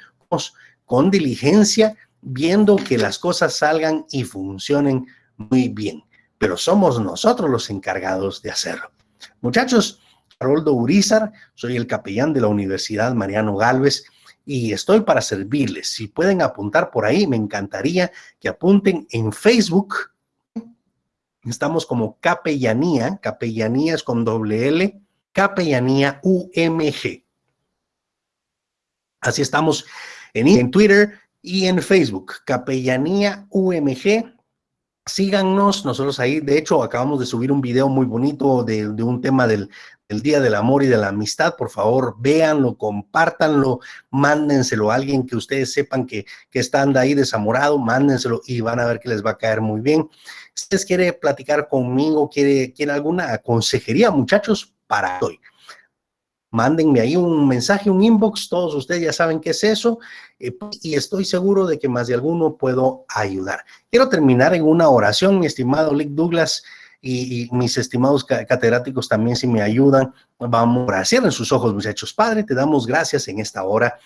con diligencia, viendo que las cosas salgan y funcionen muy bien pero somos nosotros los encargados de hacerlo. Muchachos, Haroldo Urizar, soy el capellán de la Universidad Mariano Galvez y estoy para servirles. Si pueden apuntar por ahí, me encantaría que apunten en Facebook. Estamos como capellanía, capellanías con doble L, Capellanía UMG. Así estamos en, Twitter y en Facebook, Capellanía UMG. Síganos, nosotros ahí, de hecho, acabamos de subir un video muy bonito de un tema del, del, Día del Amor y de la Amistad. Por favor, véanlo, compártanlo, mándenselo a alguien que ustedes sepan que, que está ahí desamorado, mándenselo y van a ver que les va a caer muy bien. Si ustedes quieren platicar conmigo, quiere, quiere alguna consejería, muchachos, para hoy mándenme ahí un mensaje, un inbox, todos ustedes ya saben qué es eso, eh, y estoy seguro de que más de alguno puedo ayudar. Quiero terminar en una oración, mi estimado Lick Douglas, y, mis estimados catedráticos también si me ayudan, vamos a cierren sus ojos, muchachos. Padre, te damos gracias en esta hora,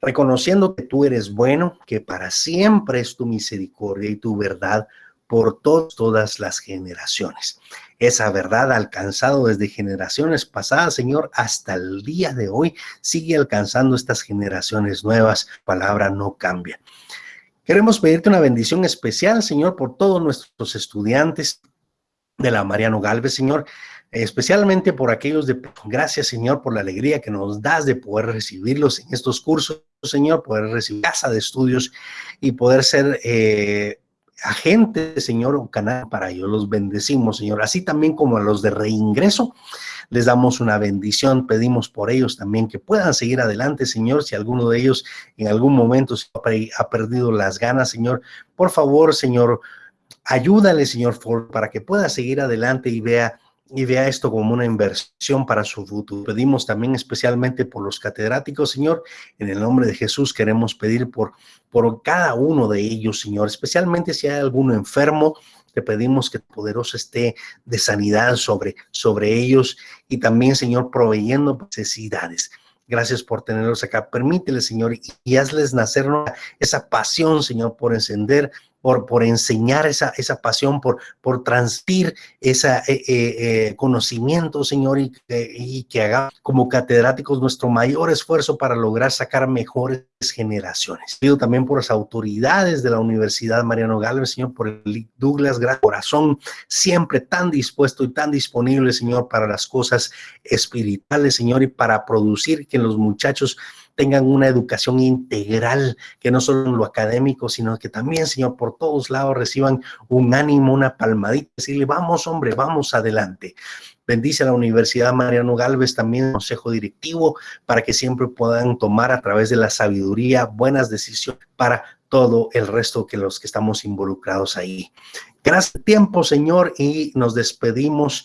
reconociendo que tú eres bueno, que para siempre es tu misericordia y tu verdad por todas las generaciones. Esa verdad alcanzado desde generaciones pasadas, Señor, hasta el día de hoy, sigue alcanzando estas generaciones nuevas. Palabra no cambia. Queremos pedirte una bendición especial, Señor, por todos nuestros estudiantes de la Mariano Galvez, Señor, especialmente por aquellos de gracias, Señor, por la alegría que nos das de poder recibirlos en estos cursos, Señor, poder recibir casa de estudios y poder ser eh, agentes, Señor, un canal para ellos. Los bendecimos, Señor. Así también como a los de reingreso, les damos una bendición. Pedimos por ellos también que puedan seguir adelante, Señor. Si alguno de ellos en algún momento ha perdido las ganas, Señor, por favor, Señor, ayúdale, Señor, para que pueda seguir adelante y vea y vea esto como una inversión para su futuro. Pedimos también especialmente por los catedráticos, Señor, en el nombre de Jesús queremos pedir por, por cada uno de ellos, Señor, especialmente si hay alguno enfermo, te pedimos que poderoso esté de sanidad sobre, sobre ellos y también, Señor, proveyendo necesidades. Gracias por tenerlos acá. Permítele, Señor, y hazles nacer esa pasión, Señor, por encender por, por enseñar esa, esa pasión, por, por transmitir ese eh, eh, eh, conocimiento, Señor, y, y que haga como catedráticos nuestro mayor esfuerzo para lograr sacar mejores generaciones. Pido también por las autoridades de la Universidad Mariano Galvez, Señor, por el Douglas, gran corazón, siempre tan dispuesto y tan disponible, Señor, para las cosas espirituales, Señor, y para producir que los muchachos tengan una educación integral, que no solo en lo académico, sino que también, Señor, por todos lados reciban un ánimo, una palmadita, decirle, vamos, hombre, vamos adelante. Bendice a la Universidad Mariano Galvez, también consejo directivo, para que siempre puedan tomar a través de la sabiduría buenas decisiones para todo el resto que los que estamos involucrados ahí. Gracias tiempo, Señor, y nos despedimos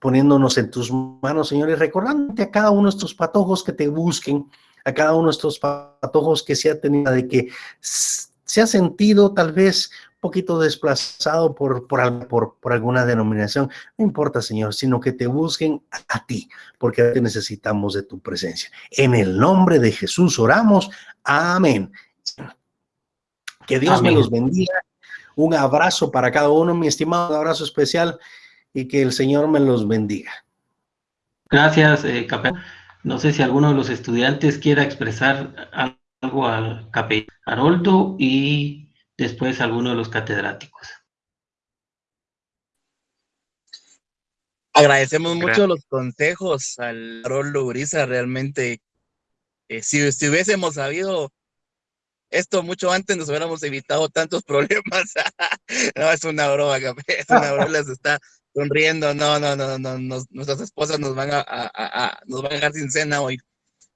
poniéndonos en tus manos, Señor, y recordándote a cada uno de estos patojos que te busquen, a cada uno de estos patojos que se ha tenido, de que se ha sentido tal vez poquito desplazado por, por, por, por alguna denominación. No importa, Señor, sino que te busquen a, ti, porque te necesitamos de tu presencia. En el nombre de Jesús oramos. Amén. Que Dios Amén. me los bendiga. Un abrazo para cada uno, mi estimado, un abrazo especial y que el Señor me los bendiga. Gracias, eh, capellán. No sé si alguno de los estudiantes quiera expresar algo al capellán Haroldo y después alguno de los catedráticos. Agradecemos Gracias. mucho los consejos al Haroldo Uriza, realmente. Eh, si, si hubiésemos sabido esto mucho antes nos hubiéramos evitado tantos <laughs> problemas. <laughs> no, es una broma, es una broma, se está sonriendo, no, no, no, no, nos, nuestras esposas nos van a, a, a, nos van a dejar sin cena hoy.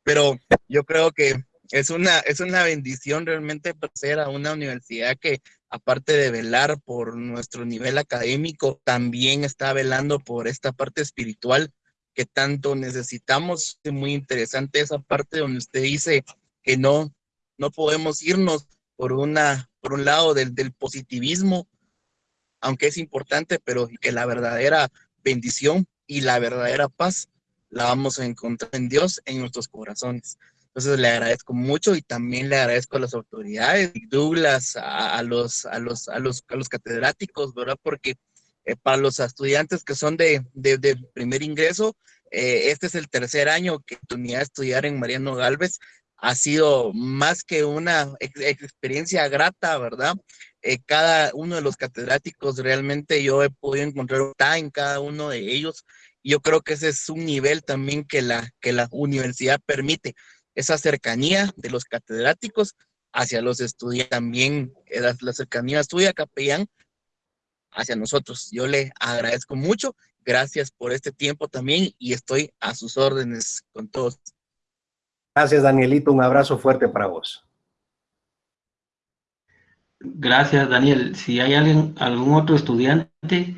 Pero yo creo que es una, es una bendición realmente ser a una universidad que, aparte de velar por nuestro nivel académico, también está velando por esta parte espiritual que tanto necesitamos. Es muy interesante esa parte donde usted dice que no, no podemos irnos por una, por un lado del, del positivismo, aunque es importante, pero que la verdadera bendición y la verdadera paz la vamos a encontrar en Dios, en nuestros corazones. Entonces le agradezco mucho y también le agradezco a las autoridades, Douglas, a, a los, a, los, a, los, a los catedráticos, ¿verdad? Porque eh, para los estudiantes que son de, de, de primer ingreso, eh, este es el tercer año que tenía estudiar en Mariano Galvez. Ha sido más que una ex experiencia grata, ¿verdad? eh, cada uno de los catedráticos, realmente yo he podido encontrar en cada uno de ellos. Yo creo que ese es un nivel también que la, que la universidad permite, esa cercanía de los catedráticos hacia los estudiantes, también eh, la, la cercanía estudia capellán hacia nosotros. Yo le agradezco mucho, gracias por este tiempo también y estoy a sus órdenes con todos. Gracias, Danielito. Un abrazo fuerte para vos. Gracias, Daniel. Si hay alguien, algún otro estudiante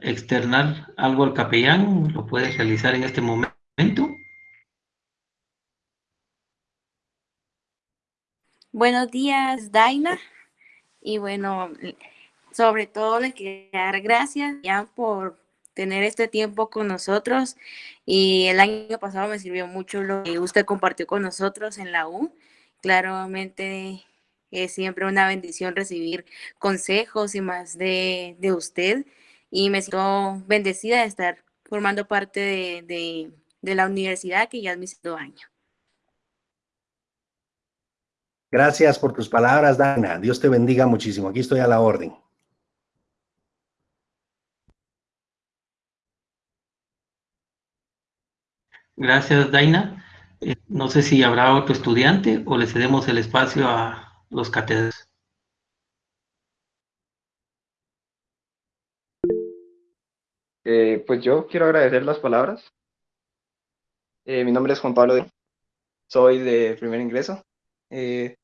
externar algo al capellán, lo puedes realizar en este momento. Buenos días, Daina. Y bueno, sobre todo le quería dar gracias ya por tener este tiempo con nosotros. Y el año pasado me sirvió mucho lo que usted compartió con nosotros en la U. Claramente es siempre una bendición recibir consejos y más de, de usted. Y me siento bendecida de estar formando parte de, de, de la universidad que ya es mi segundo año. Gracias por tus palabras, Dana. Dios te bendiga muchísimo. Aquí estoy a la orden. Gracias, Daina. Eh, no sé si habrá otro estudiante o le cedemos el espacio a los catedráticos. Eh, pues yo quiero agradecer las palabras. Eh, mi nombre es Juan Pablo, soy de primer ingreso. Eh,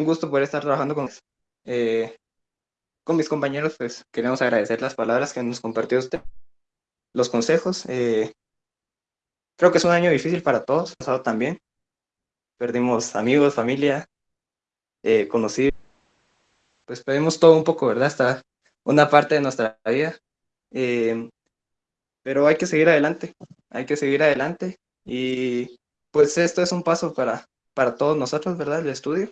un gusto poder estar trabajando con, eh, con mis compañeros, pues queremos agradecer las palabras que nos compartió usted, los consejos. Eh, creo que es un año difícil para todos, pasado también. Perdimos amigos, familia, eh, conocidos. Pues perdimos todo un poco, ¿verdad? Hasta una parte de nuestra vida. Eh, pero hay que seguir adelante, hay que seguir adelante. Y pues esto es un paso para, para todos nosotros, ¿verdad? El estudio.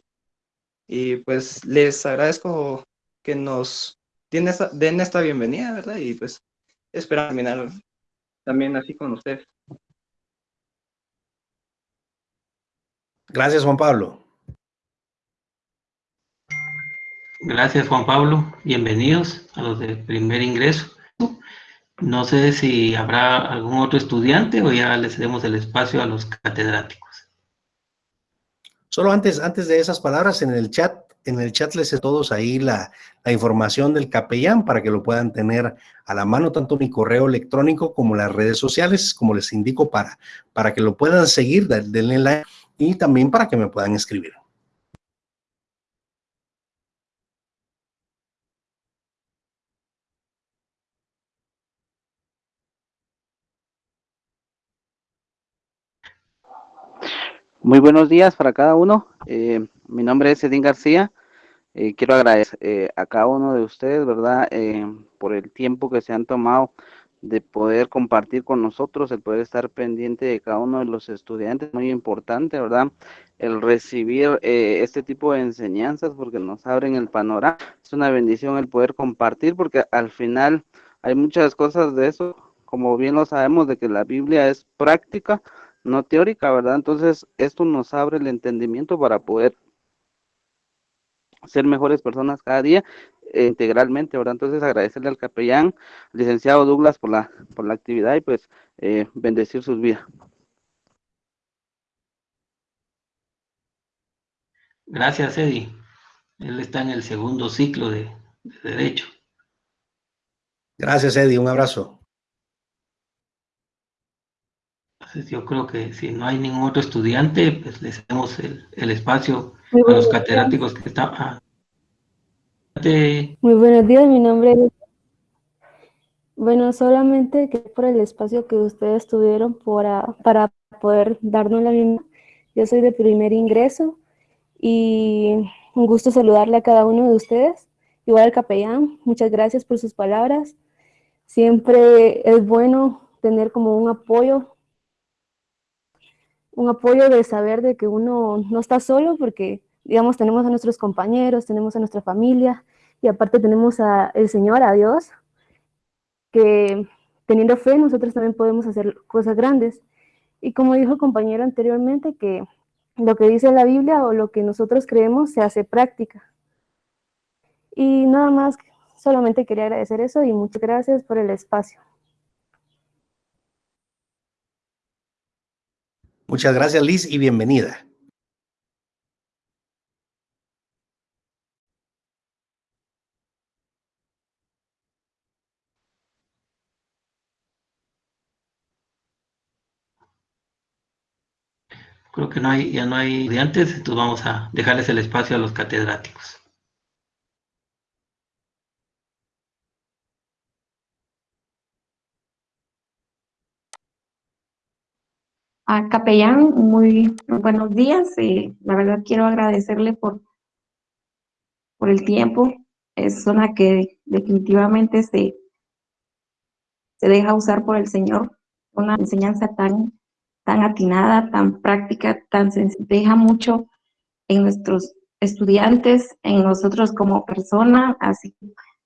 Y pues les agradezco que nos den esta, den esta bienvenida, ¿verdad? Y pues espero terminar también así con ustedes. Gracias, Juan Pablo. Gracias, Juan Pablo. Bienvenidos a los de primer ingreso. No sé si habrá algún otro estudiante o ya le cedemos el espacio a los catedráticos. Solo antes, antes de esas palabras, en el chat, en el chat les he todos ahí la, información del capellán para que lo puedan tener a la mano, tanto mi correo electrónico como las redes sociales, como les indico, para, para que lo puedan seguir, denle like y también para que me puedan escribir. Muy buenos días para cada uno. Eh, mi nombre es Edín García. Eh, quiero agradecer eh, a cada uno de ustedes, ¿verdad? por el tiempo que se han tomado de poder compartir con nosotros, el poder estar pendiente de cada uno de los estudiantes, muy importante, ¿verdad? El recibir este tipo de enseñanzas porque nos abren el panorama. Es una bendición el poder compartir porque al final hay muchas cosas de eso, como bien lo sabemos, de que la Biblia es práctica, no teórica, ¿verdad? Entonces, esto nos abre el entendimiento para poder ser mejores personas cada día eh, integralmente, ¿verdad? Entonces, agradecerle al capellán, licenciado Douglas, por la, por la actividad y pues eh, bendecir sus vidas. Gracias, Eddie. Él está en el segundo ciclo de, de Derecho. Gracias, Eddie. Un abrazo. Entonces yo creo que si no hay ningún otro estudiante, pues les damos el, el espacio a los catedráticos que están. Ah. Muy buenos días, mi nombre es... Bueno, solamente que por el espacio que ustedes tuvieron para, para poder darnos la bienvenida. Yo soy de primer ingreso y un gusto saludarle a cada uno de ustedes. Igual al capellán, muchas gracias por sus palabras. Siempre es bueno tener como un apoyo un apoyo de saber de que uno no está solo porque, digamos, tenemos a nuestros compañeros, tenemos a nuestra familia y aparte tenemos al Señor, a Dios, que teniendo fe nosotros también podemos hacer cosas grandes. Y como dijo el compañero anteriormente, que lo que dice la Biblia o lo que nosotros creemos se hace práctica. Y nada más, solamente quería agradecer eso y muchas gracias por el espacio. Muchas gracias, Liz, y bienvenida. Creo que no hay, ya no hay estudiantes, entonces vamos a dejarles el espacio a los catedráticos. A capellán, muy buenos días. eh, la verdad quiero agradecerle por, por el tiempo. Es una que definitivamente se, se deja usar por el Señor. Una enseñanza tan, tan atinada, tan práctica, tan sencilla. Deja mucho en nuestros estudiantes, en nosotros como persona. Así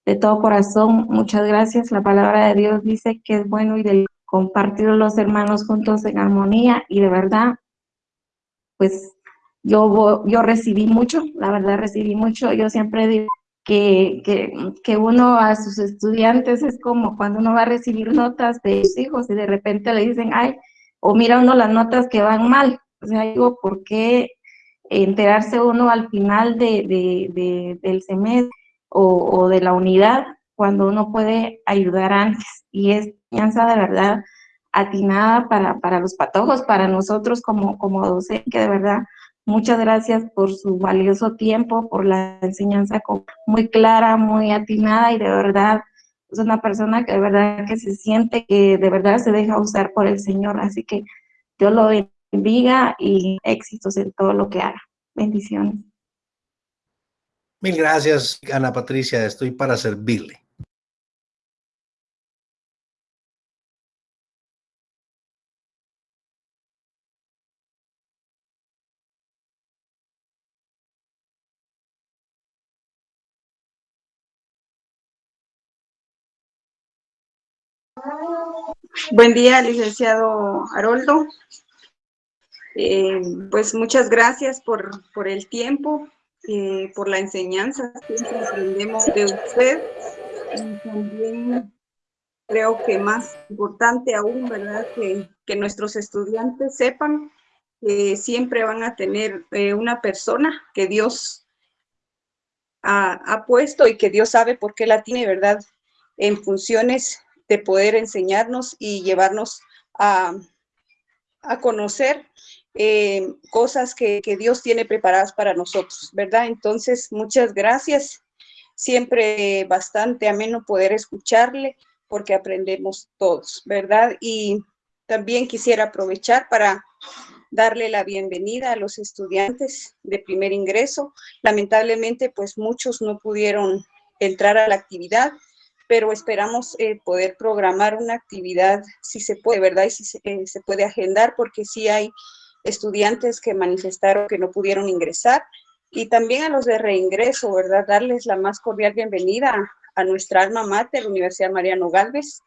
de todo corazón, muchas gracias. La palabra de Dios dice que es bueno y del compartir los hermanos juntos en armonía y de verdad, pues yo, yo recibí mucho, la verdad recibí mucho. Yo siempre digo que, que, que uno a sus estudiantes es como cuando uno va a recibir notas de sus hijos y de repente le dicen, ay, o mira uno las notas que van mal. O sea, digo, ¿por qué enterarse uno al final de, de, de del semestre o, o, de la unidad cuando uno puede ayudar antes? Y es enseñanza de verdad atinada para, para los patojos, para nosotros como, como docentes, que de verdad muchas gracias por su valioso tiempo, por la enseñanza muy clara, muy atinada y de verdad es una persona que de verdad que se siente que de verdad se deja usar por el Señor, así que Dios lo bendiga y éxitos en todo lo que haga. Bendiciones. Mil gracias, Ana Patricia, estoy para servirle. Buen día, licenciado Haroldo. Eh, pues muchas gracias por, por el tiempo, eh, por la enseñanza. Siempre aprendemos de usted. Y también creo que más importante aún, ¿verdad? Que, que nuestros estudiantes sepan que siempre van a tener eh, una persona que Dios ha, ha puesto y que Dios sabe por qué la tiene, ¿verdad? En funciones de poder enseñarnos y llevarnos a, a conocer eh, cosas que, que, Dios tiene preparadas para nosotros, ¿verdad? Entonces, muchas gracias. Siempre bastante ameno poder escucharle porque aprendemos todos, ¿verdad? Y también quisiera aprovechar para darle la bienvenida a los estudiantes de primer ingreso. Lamentablemente, pues muchos no pudieron entrar a la actividad, pero esperamos eh, poder programar una actividad, si se puede, ¿verdad? Y si se, eh, se, puede agendar, porque sí hay estudiantes que manifestaron que no pudieron ingresar, y también a los de reingreso, ¿verdad? Darles la más cordial bienvenida a, nuestra alma mater, Universidad Mariano Galvez,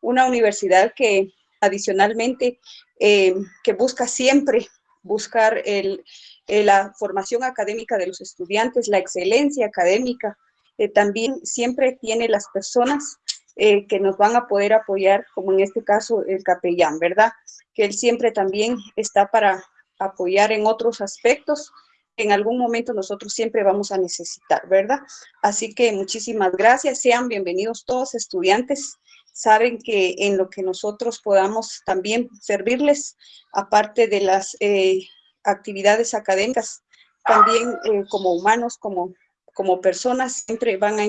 una universidad que adicionalmente, eh, que busca siempre buscar el, la formación académica de los estudiantes, la excelencia académica, eh, también siempre tiene las personas eh, que nos van a poder apoyar, como en este caso el capellán, ¿verdad? Que él siempre también está para apoyar en otros aspectos en algún momento nosotros siempre vamos a necesitar, ¿verdad? Así que muchísimas gracias, sean bienvenidos todos estudiantes, saben que en lo que nosotros podamos también servirles, aparte de las eh, actividades académicas, también como humanos, como como personas siempre van a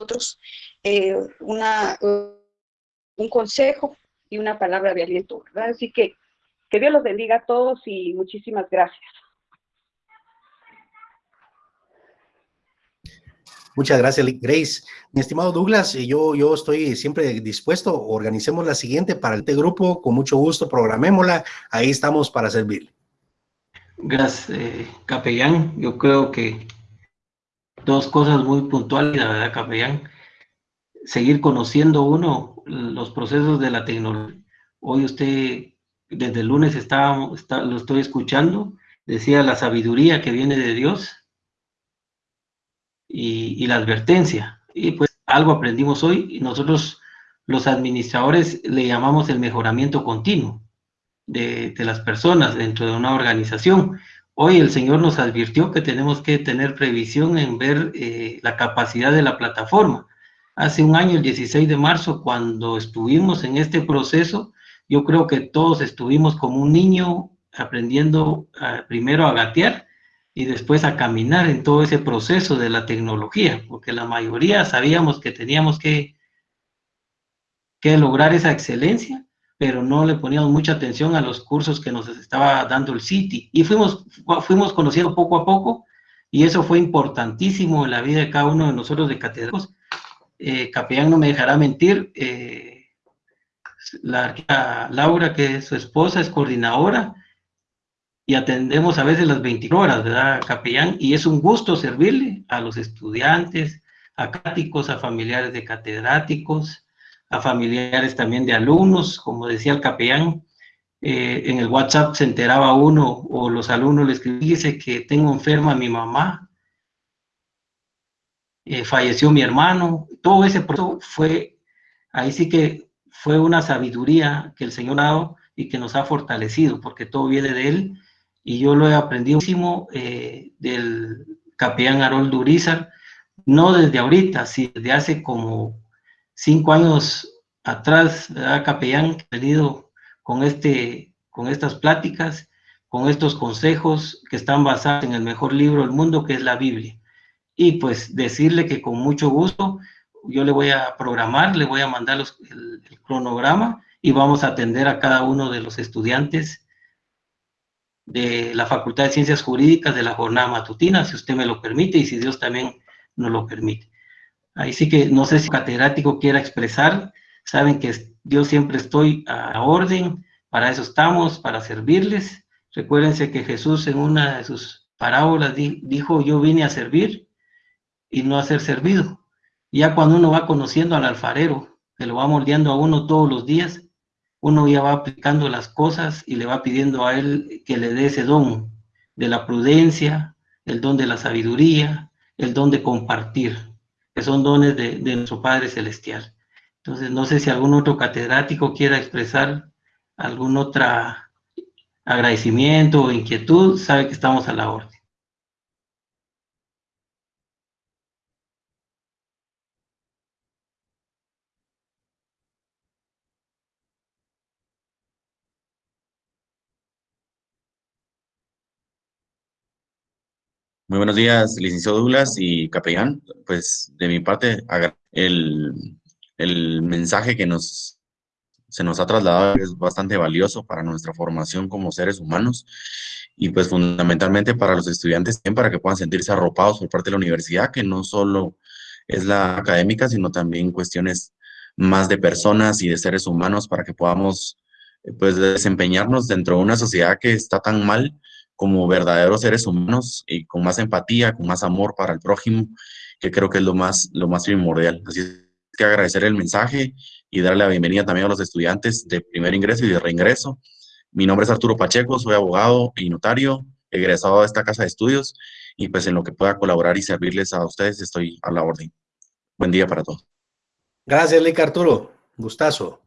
nosotros eh, una, un consejo y una palabra de aliento, ¿verdad? Así que que Dios los bendiga a todos y muchísimas gracias. Muchas gracias, Grace. Mi estimado Douglas, yo, yo estoy siempre dispuesto, organicemos la siguiente para este grupo, con mucho gusto, programémosla, ahí estamos para servirle. Gracias, eh, capellán. Yo creo que dos cosas muy puntuales, la verdad, capellán. Seguir conociendo uno los procesos de la tecnología. Hoy usted, desde el lunes está, lo estoy escuchando, decía la sabiduría que viene de Dios. y, la advertencia. Y pues algo aprendimos hoy y nosotros los administradores le llamamos el mejoramiento continuo de, las personas dentro de una organización. Hoy el Señor nos advirtió que tenemos que tener previsión en ver eh, la capacidad de la plataforma. Hace un año, el 16 de marzo, cuando estuvimos en este proceso, yo creo que todos estuvimos como un niño aprendiendo primero a gatear y después a caminar en todo ese proceso de la tecnología, porque la mayoría sabíamos que teníamos que, que lograr esa excelencia, pero no le poníamos mucha atención a los cursos que nos estaba dando el City. Y fuimos, fuimos conociendo poco a poco, y eso fue importantísimo en la vida de cada uno de nosotros de catedráticos. Eh, Capellán no me dejará mentir, eh, la, la Laura, que es su esposa, es coordinadora, y atendemos a veces las 24 horas, ¿verdad, capellán? Y es un gusto servirle a los estudiantes, a cáticos, a familiares de catedráticos, familiares también de alumnos, como decía el capellán, eh, en el WhatsApp se enteraba uno o los alumnos le escribían, dice que tengo enferma a mi mamá, eh, falleció mi hermano, todo ese proceso fue, ahí sí que fue una sabiduría que el Señor ha dado y que nos ha fortalecido, porque todo viene de Él, y yo lo he aprendido muchísimo eh, del capellán Harold Urizar, no desde ahorita, sino desde hace como cinco años atrás, ¿verdad, capellán? He venido con, este, con estas pláticas, con estos consejos que están basados en el mejor libro del mundo, que es la Biblia. Y pues decirle que con mucho gusto yo le voy a programar, le voy a mandar los, el, el cronograma y vamos a atender a cada uno de los estudiantes de la Facultad de Ciencias Jurídicas de la jornada matutina, si usted me lo permite y si Dios también nos lo permite. Ahí sí que no sé si catedrático quiera expresar, saben que yo siempre estoy a orden, para eso estamos, para servirles. Recuérdense que Jesús en una de sus parábolas dijo, yo vine a servir y no a ser servido. Ya cuando uno va conociendo al alfarero, que lo va moldeando a uno todos los días, uno ya va aplicando las cosas y le va pidiendo a él que le dé ese don de la prudencia, el don de la sabiduría, el don de compartir, que son dones de, nuestro Padre Celestial. Entonces, no sé si algún otro catedrático quiera expresar algún otro agradecimiento o inquietud, sabe que estamos a la orden. Muy buenos días, licenciado Douglas y capellán. Pues de mi parte, el, el mensaje que nos, se nos ha trasladado es bastante valioso para nuestra formación como seres humanos y pues fundamentalmente para los estudiantes también para que puedan sentirse arropados por parte de la universidad, que no solo es la académica, sino también cuestiones más de personas y de seres humanos para que podamos pues desempeñarnos dentro de una sociedad que está tan mal como verdaderos seres humanos y con más empatía, con más amor para el prójimo, que creo que es lo más, lo más primordial. Así es que agradecer el mensaje y darle la bienvenida también a los estudiantes de primer ingreso y de reingreso. Mi nombre es Arturo Pacheco, soy abogado y notario, egresado de esta casa de estudios y pues en lo que pueda colaborar y servirles a ustedes estoy a la orden. Buen día para todos. Gracias, Lic Arturo. Gustazo.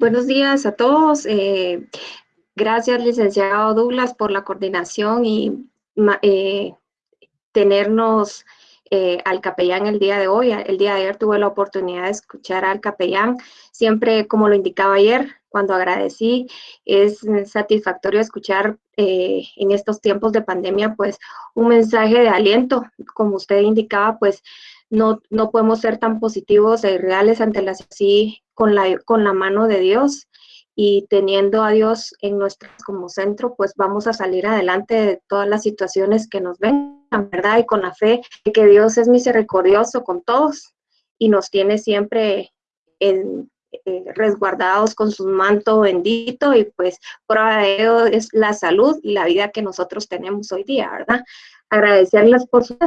Buenos días a todos. Eh, gracias, licenciado Douglas, por la coordinación y eh, tenernos eh, al capellán el día de hoy. El día de ayer tuve la oportunidad de escuchar al capellán. Siempre, como lo indicaba ayer, cuando agradecí, es satisfactorio escuchar en estos tiempos de pandemia, pues, un mensaje de aliento. Como usted indicaba, pues, no, no podemos ser tan positivos e irreales ante las sí con la, con la mano de Dios y teniendo a Dios en nuestro como centro, pues vamos a salir adelante de todas las situaciones que nos vengan, ¿verdad? Y con la fe de que Dios es misericordioso con todos y nos tiene siempre en, eh, resguardados con su manto bendito y pues prueba de ello es la salud y la vida que nosotros tenemos hoy día, ¿verdad? Agradecerles por sus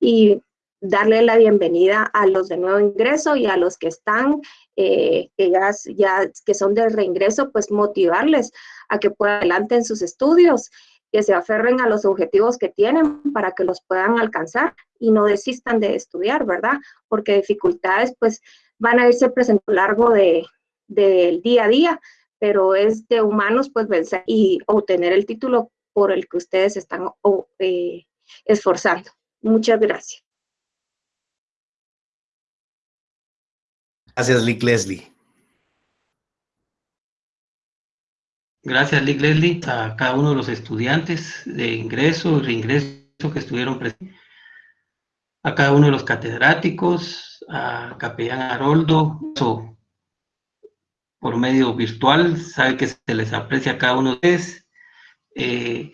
y darle la bienvenida a los de nuevo ingreso y a los que están, eh, que ya, que son de reingreso, pues motivarles a que puedan adelante sus estudios, que se aferren a los objetivos que tienen para que los puedan alcanzar y no desistan de estudiar, ¿verdad? Porque dificultades pues van a irse presentando a lo largo de, del día a día, pero es de humanos pues vencer y obtener el título por el que ustedes están eh, esforzando. Muchas gracias. Gracias, Lick Leslie. Gracias, Lick Leslie, a cada uno de los estudiantes de ingreso y reingreso que estuvieron presentes, a cada uno de los catedráticos, a Capellán Haroldo, por medio virtual, sabe que se les aprecia a cada uno de ustedes. Eh,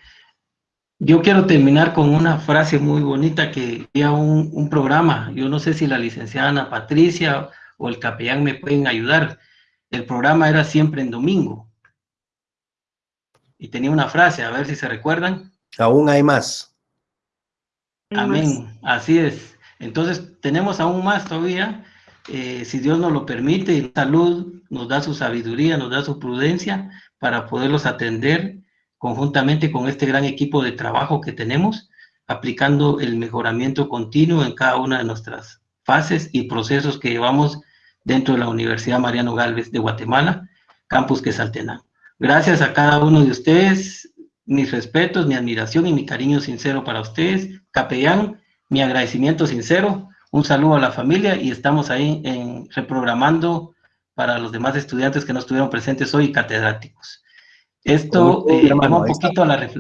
yo quiero terminar con una frase muy bonita que había un, un programa, yo no sé si la licenciada Ana Patricia o el capellán me pueden ayudar. El programa era siempre en domingo. Y tenía una frase, a ver si se recuerdan. Aún hay más. Amén, así es. Entonces, tenemos aún más todavía, eh, si Dios nos lo permite, salud, nos da su sabiduría, nos da su prudencia para poderlos atender conjuntamente con este gran equipo de trabajo que tenemos, aplicando el mejoramiento continuo en cada una de nuestras fases y procesos que llevamos dentro de la Universidad Mariano Galvez de Guatemala, Campus Quesaltenango. Gracias a cada uno de ustedes, mis respetos, mi admiración y mi cariño sincero para ustedes. Capellán, mi agradecimiento sincero, un saludo a la familia y estamos ahí en, reprogramando para los demás estudiantes que no estuvieron presentes hoy, catedráticos. Esto eh, me, llama un poquito a la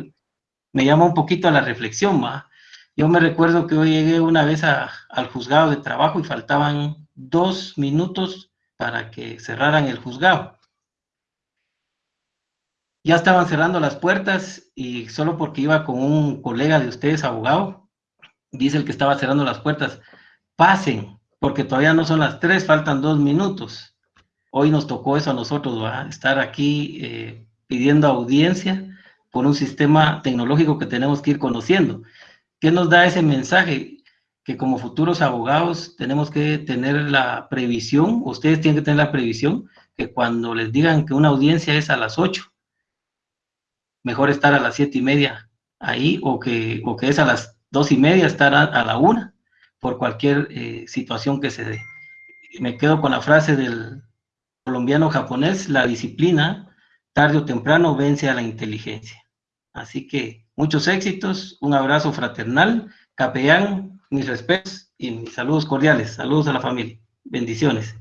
me llama un poquito a la reflexión, ¿ma? Yo me recuerdo que hoy llegué una vez al juzgado de trabajo y faltaban dos minutos para que cerraran el juzgado. Ya estaban cerrando las puertas y solo porque iba con un colega de ustedes, abogado, dice el que estaba cerrando las puertas, pasen, porque todavía no son las tres, faltan dos minutos. Hoy nos tocó eso a nosotros, ¿va? estar aquí eh, pidiendo audiencia por un sistema tecnológico que tenemos que ir conociendo. ¿Qué nos da ese mensaje? Que como futuros abogados tenemos que tener la previsión, ustedes tienen que tener la previsión, que cuando les digan que una audiencia es a las 8, mejor estar a las siete y media ahí, o que, o que es a las dos y media estar a, la una, por cualquier eh, situación que se dé. Me quedo con la frase del colombiano japonés, la disciplina, tarde o temprano, vence a la inteligencia. Así que muchos éxitos, un abrazo fraternal, capellán, mis respetos y mis saludos cordiales. Saludos a la familia. Bendiciones.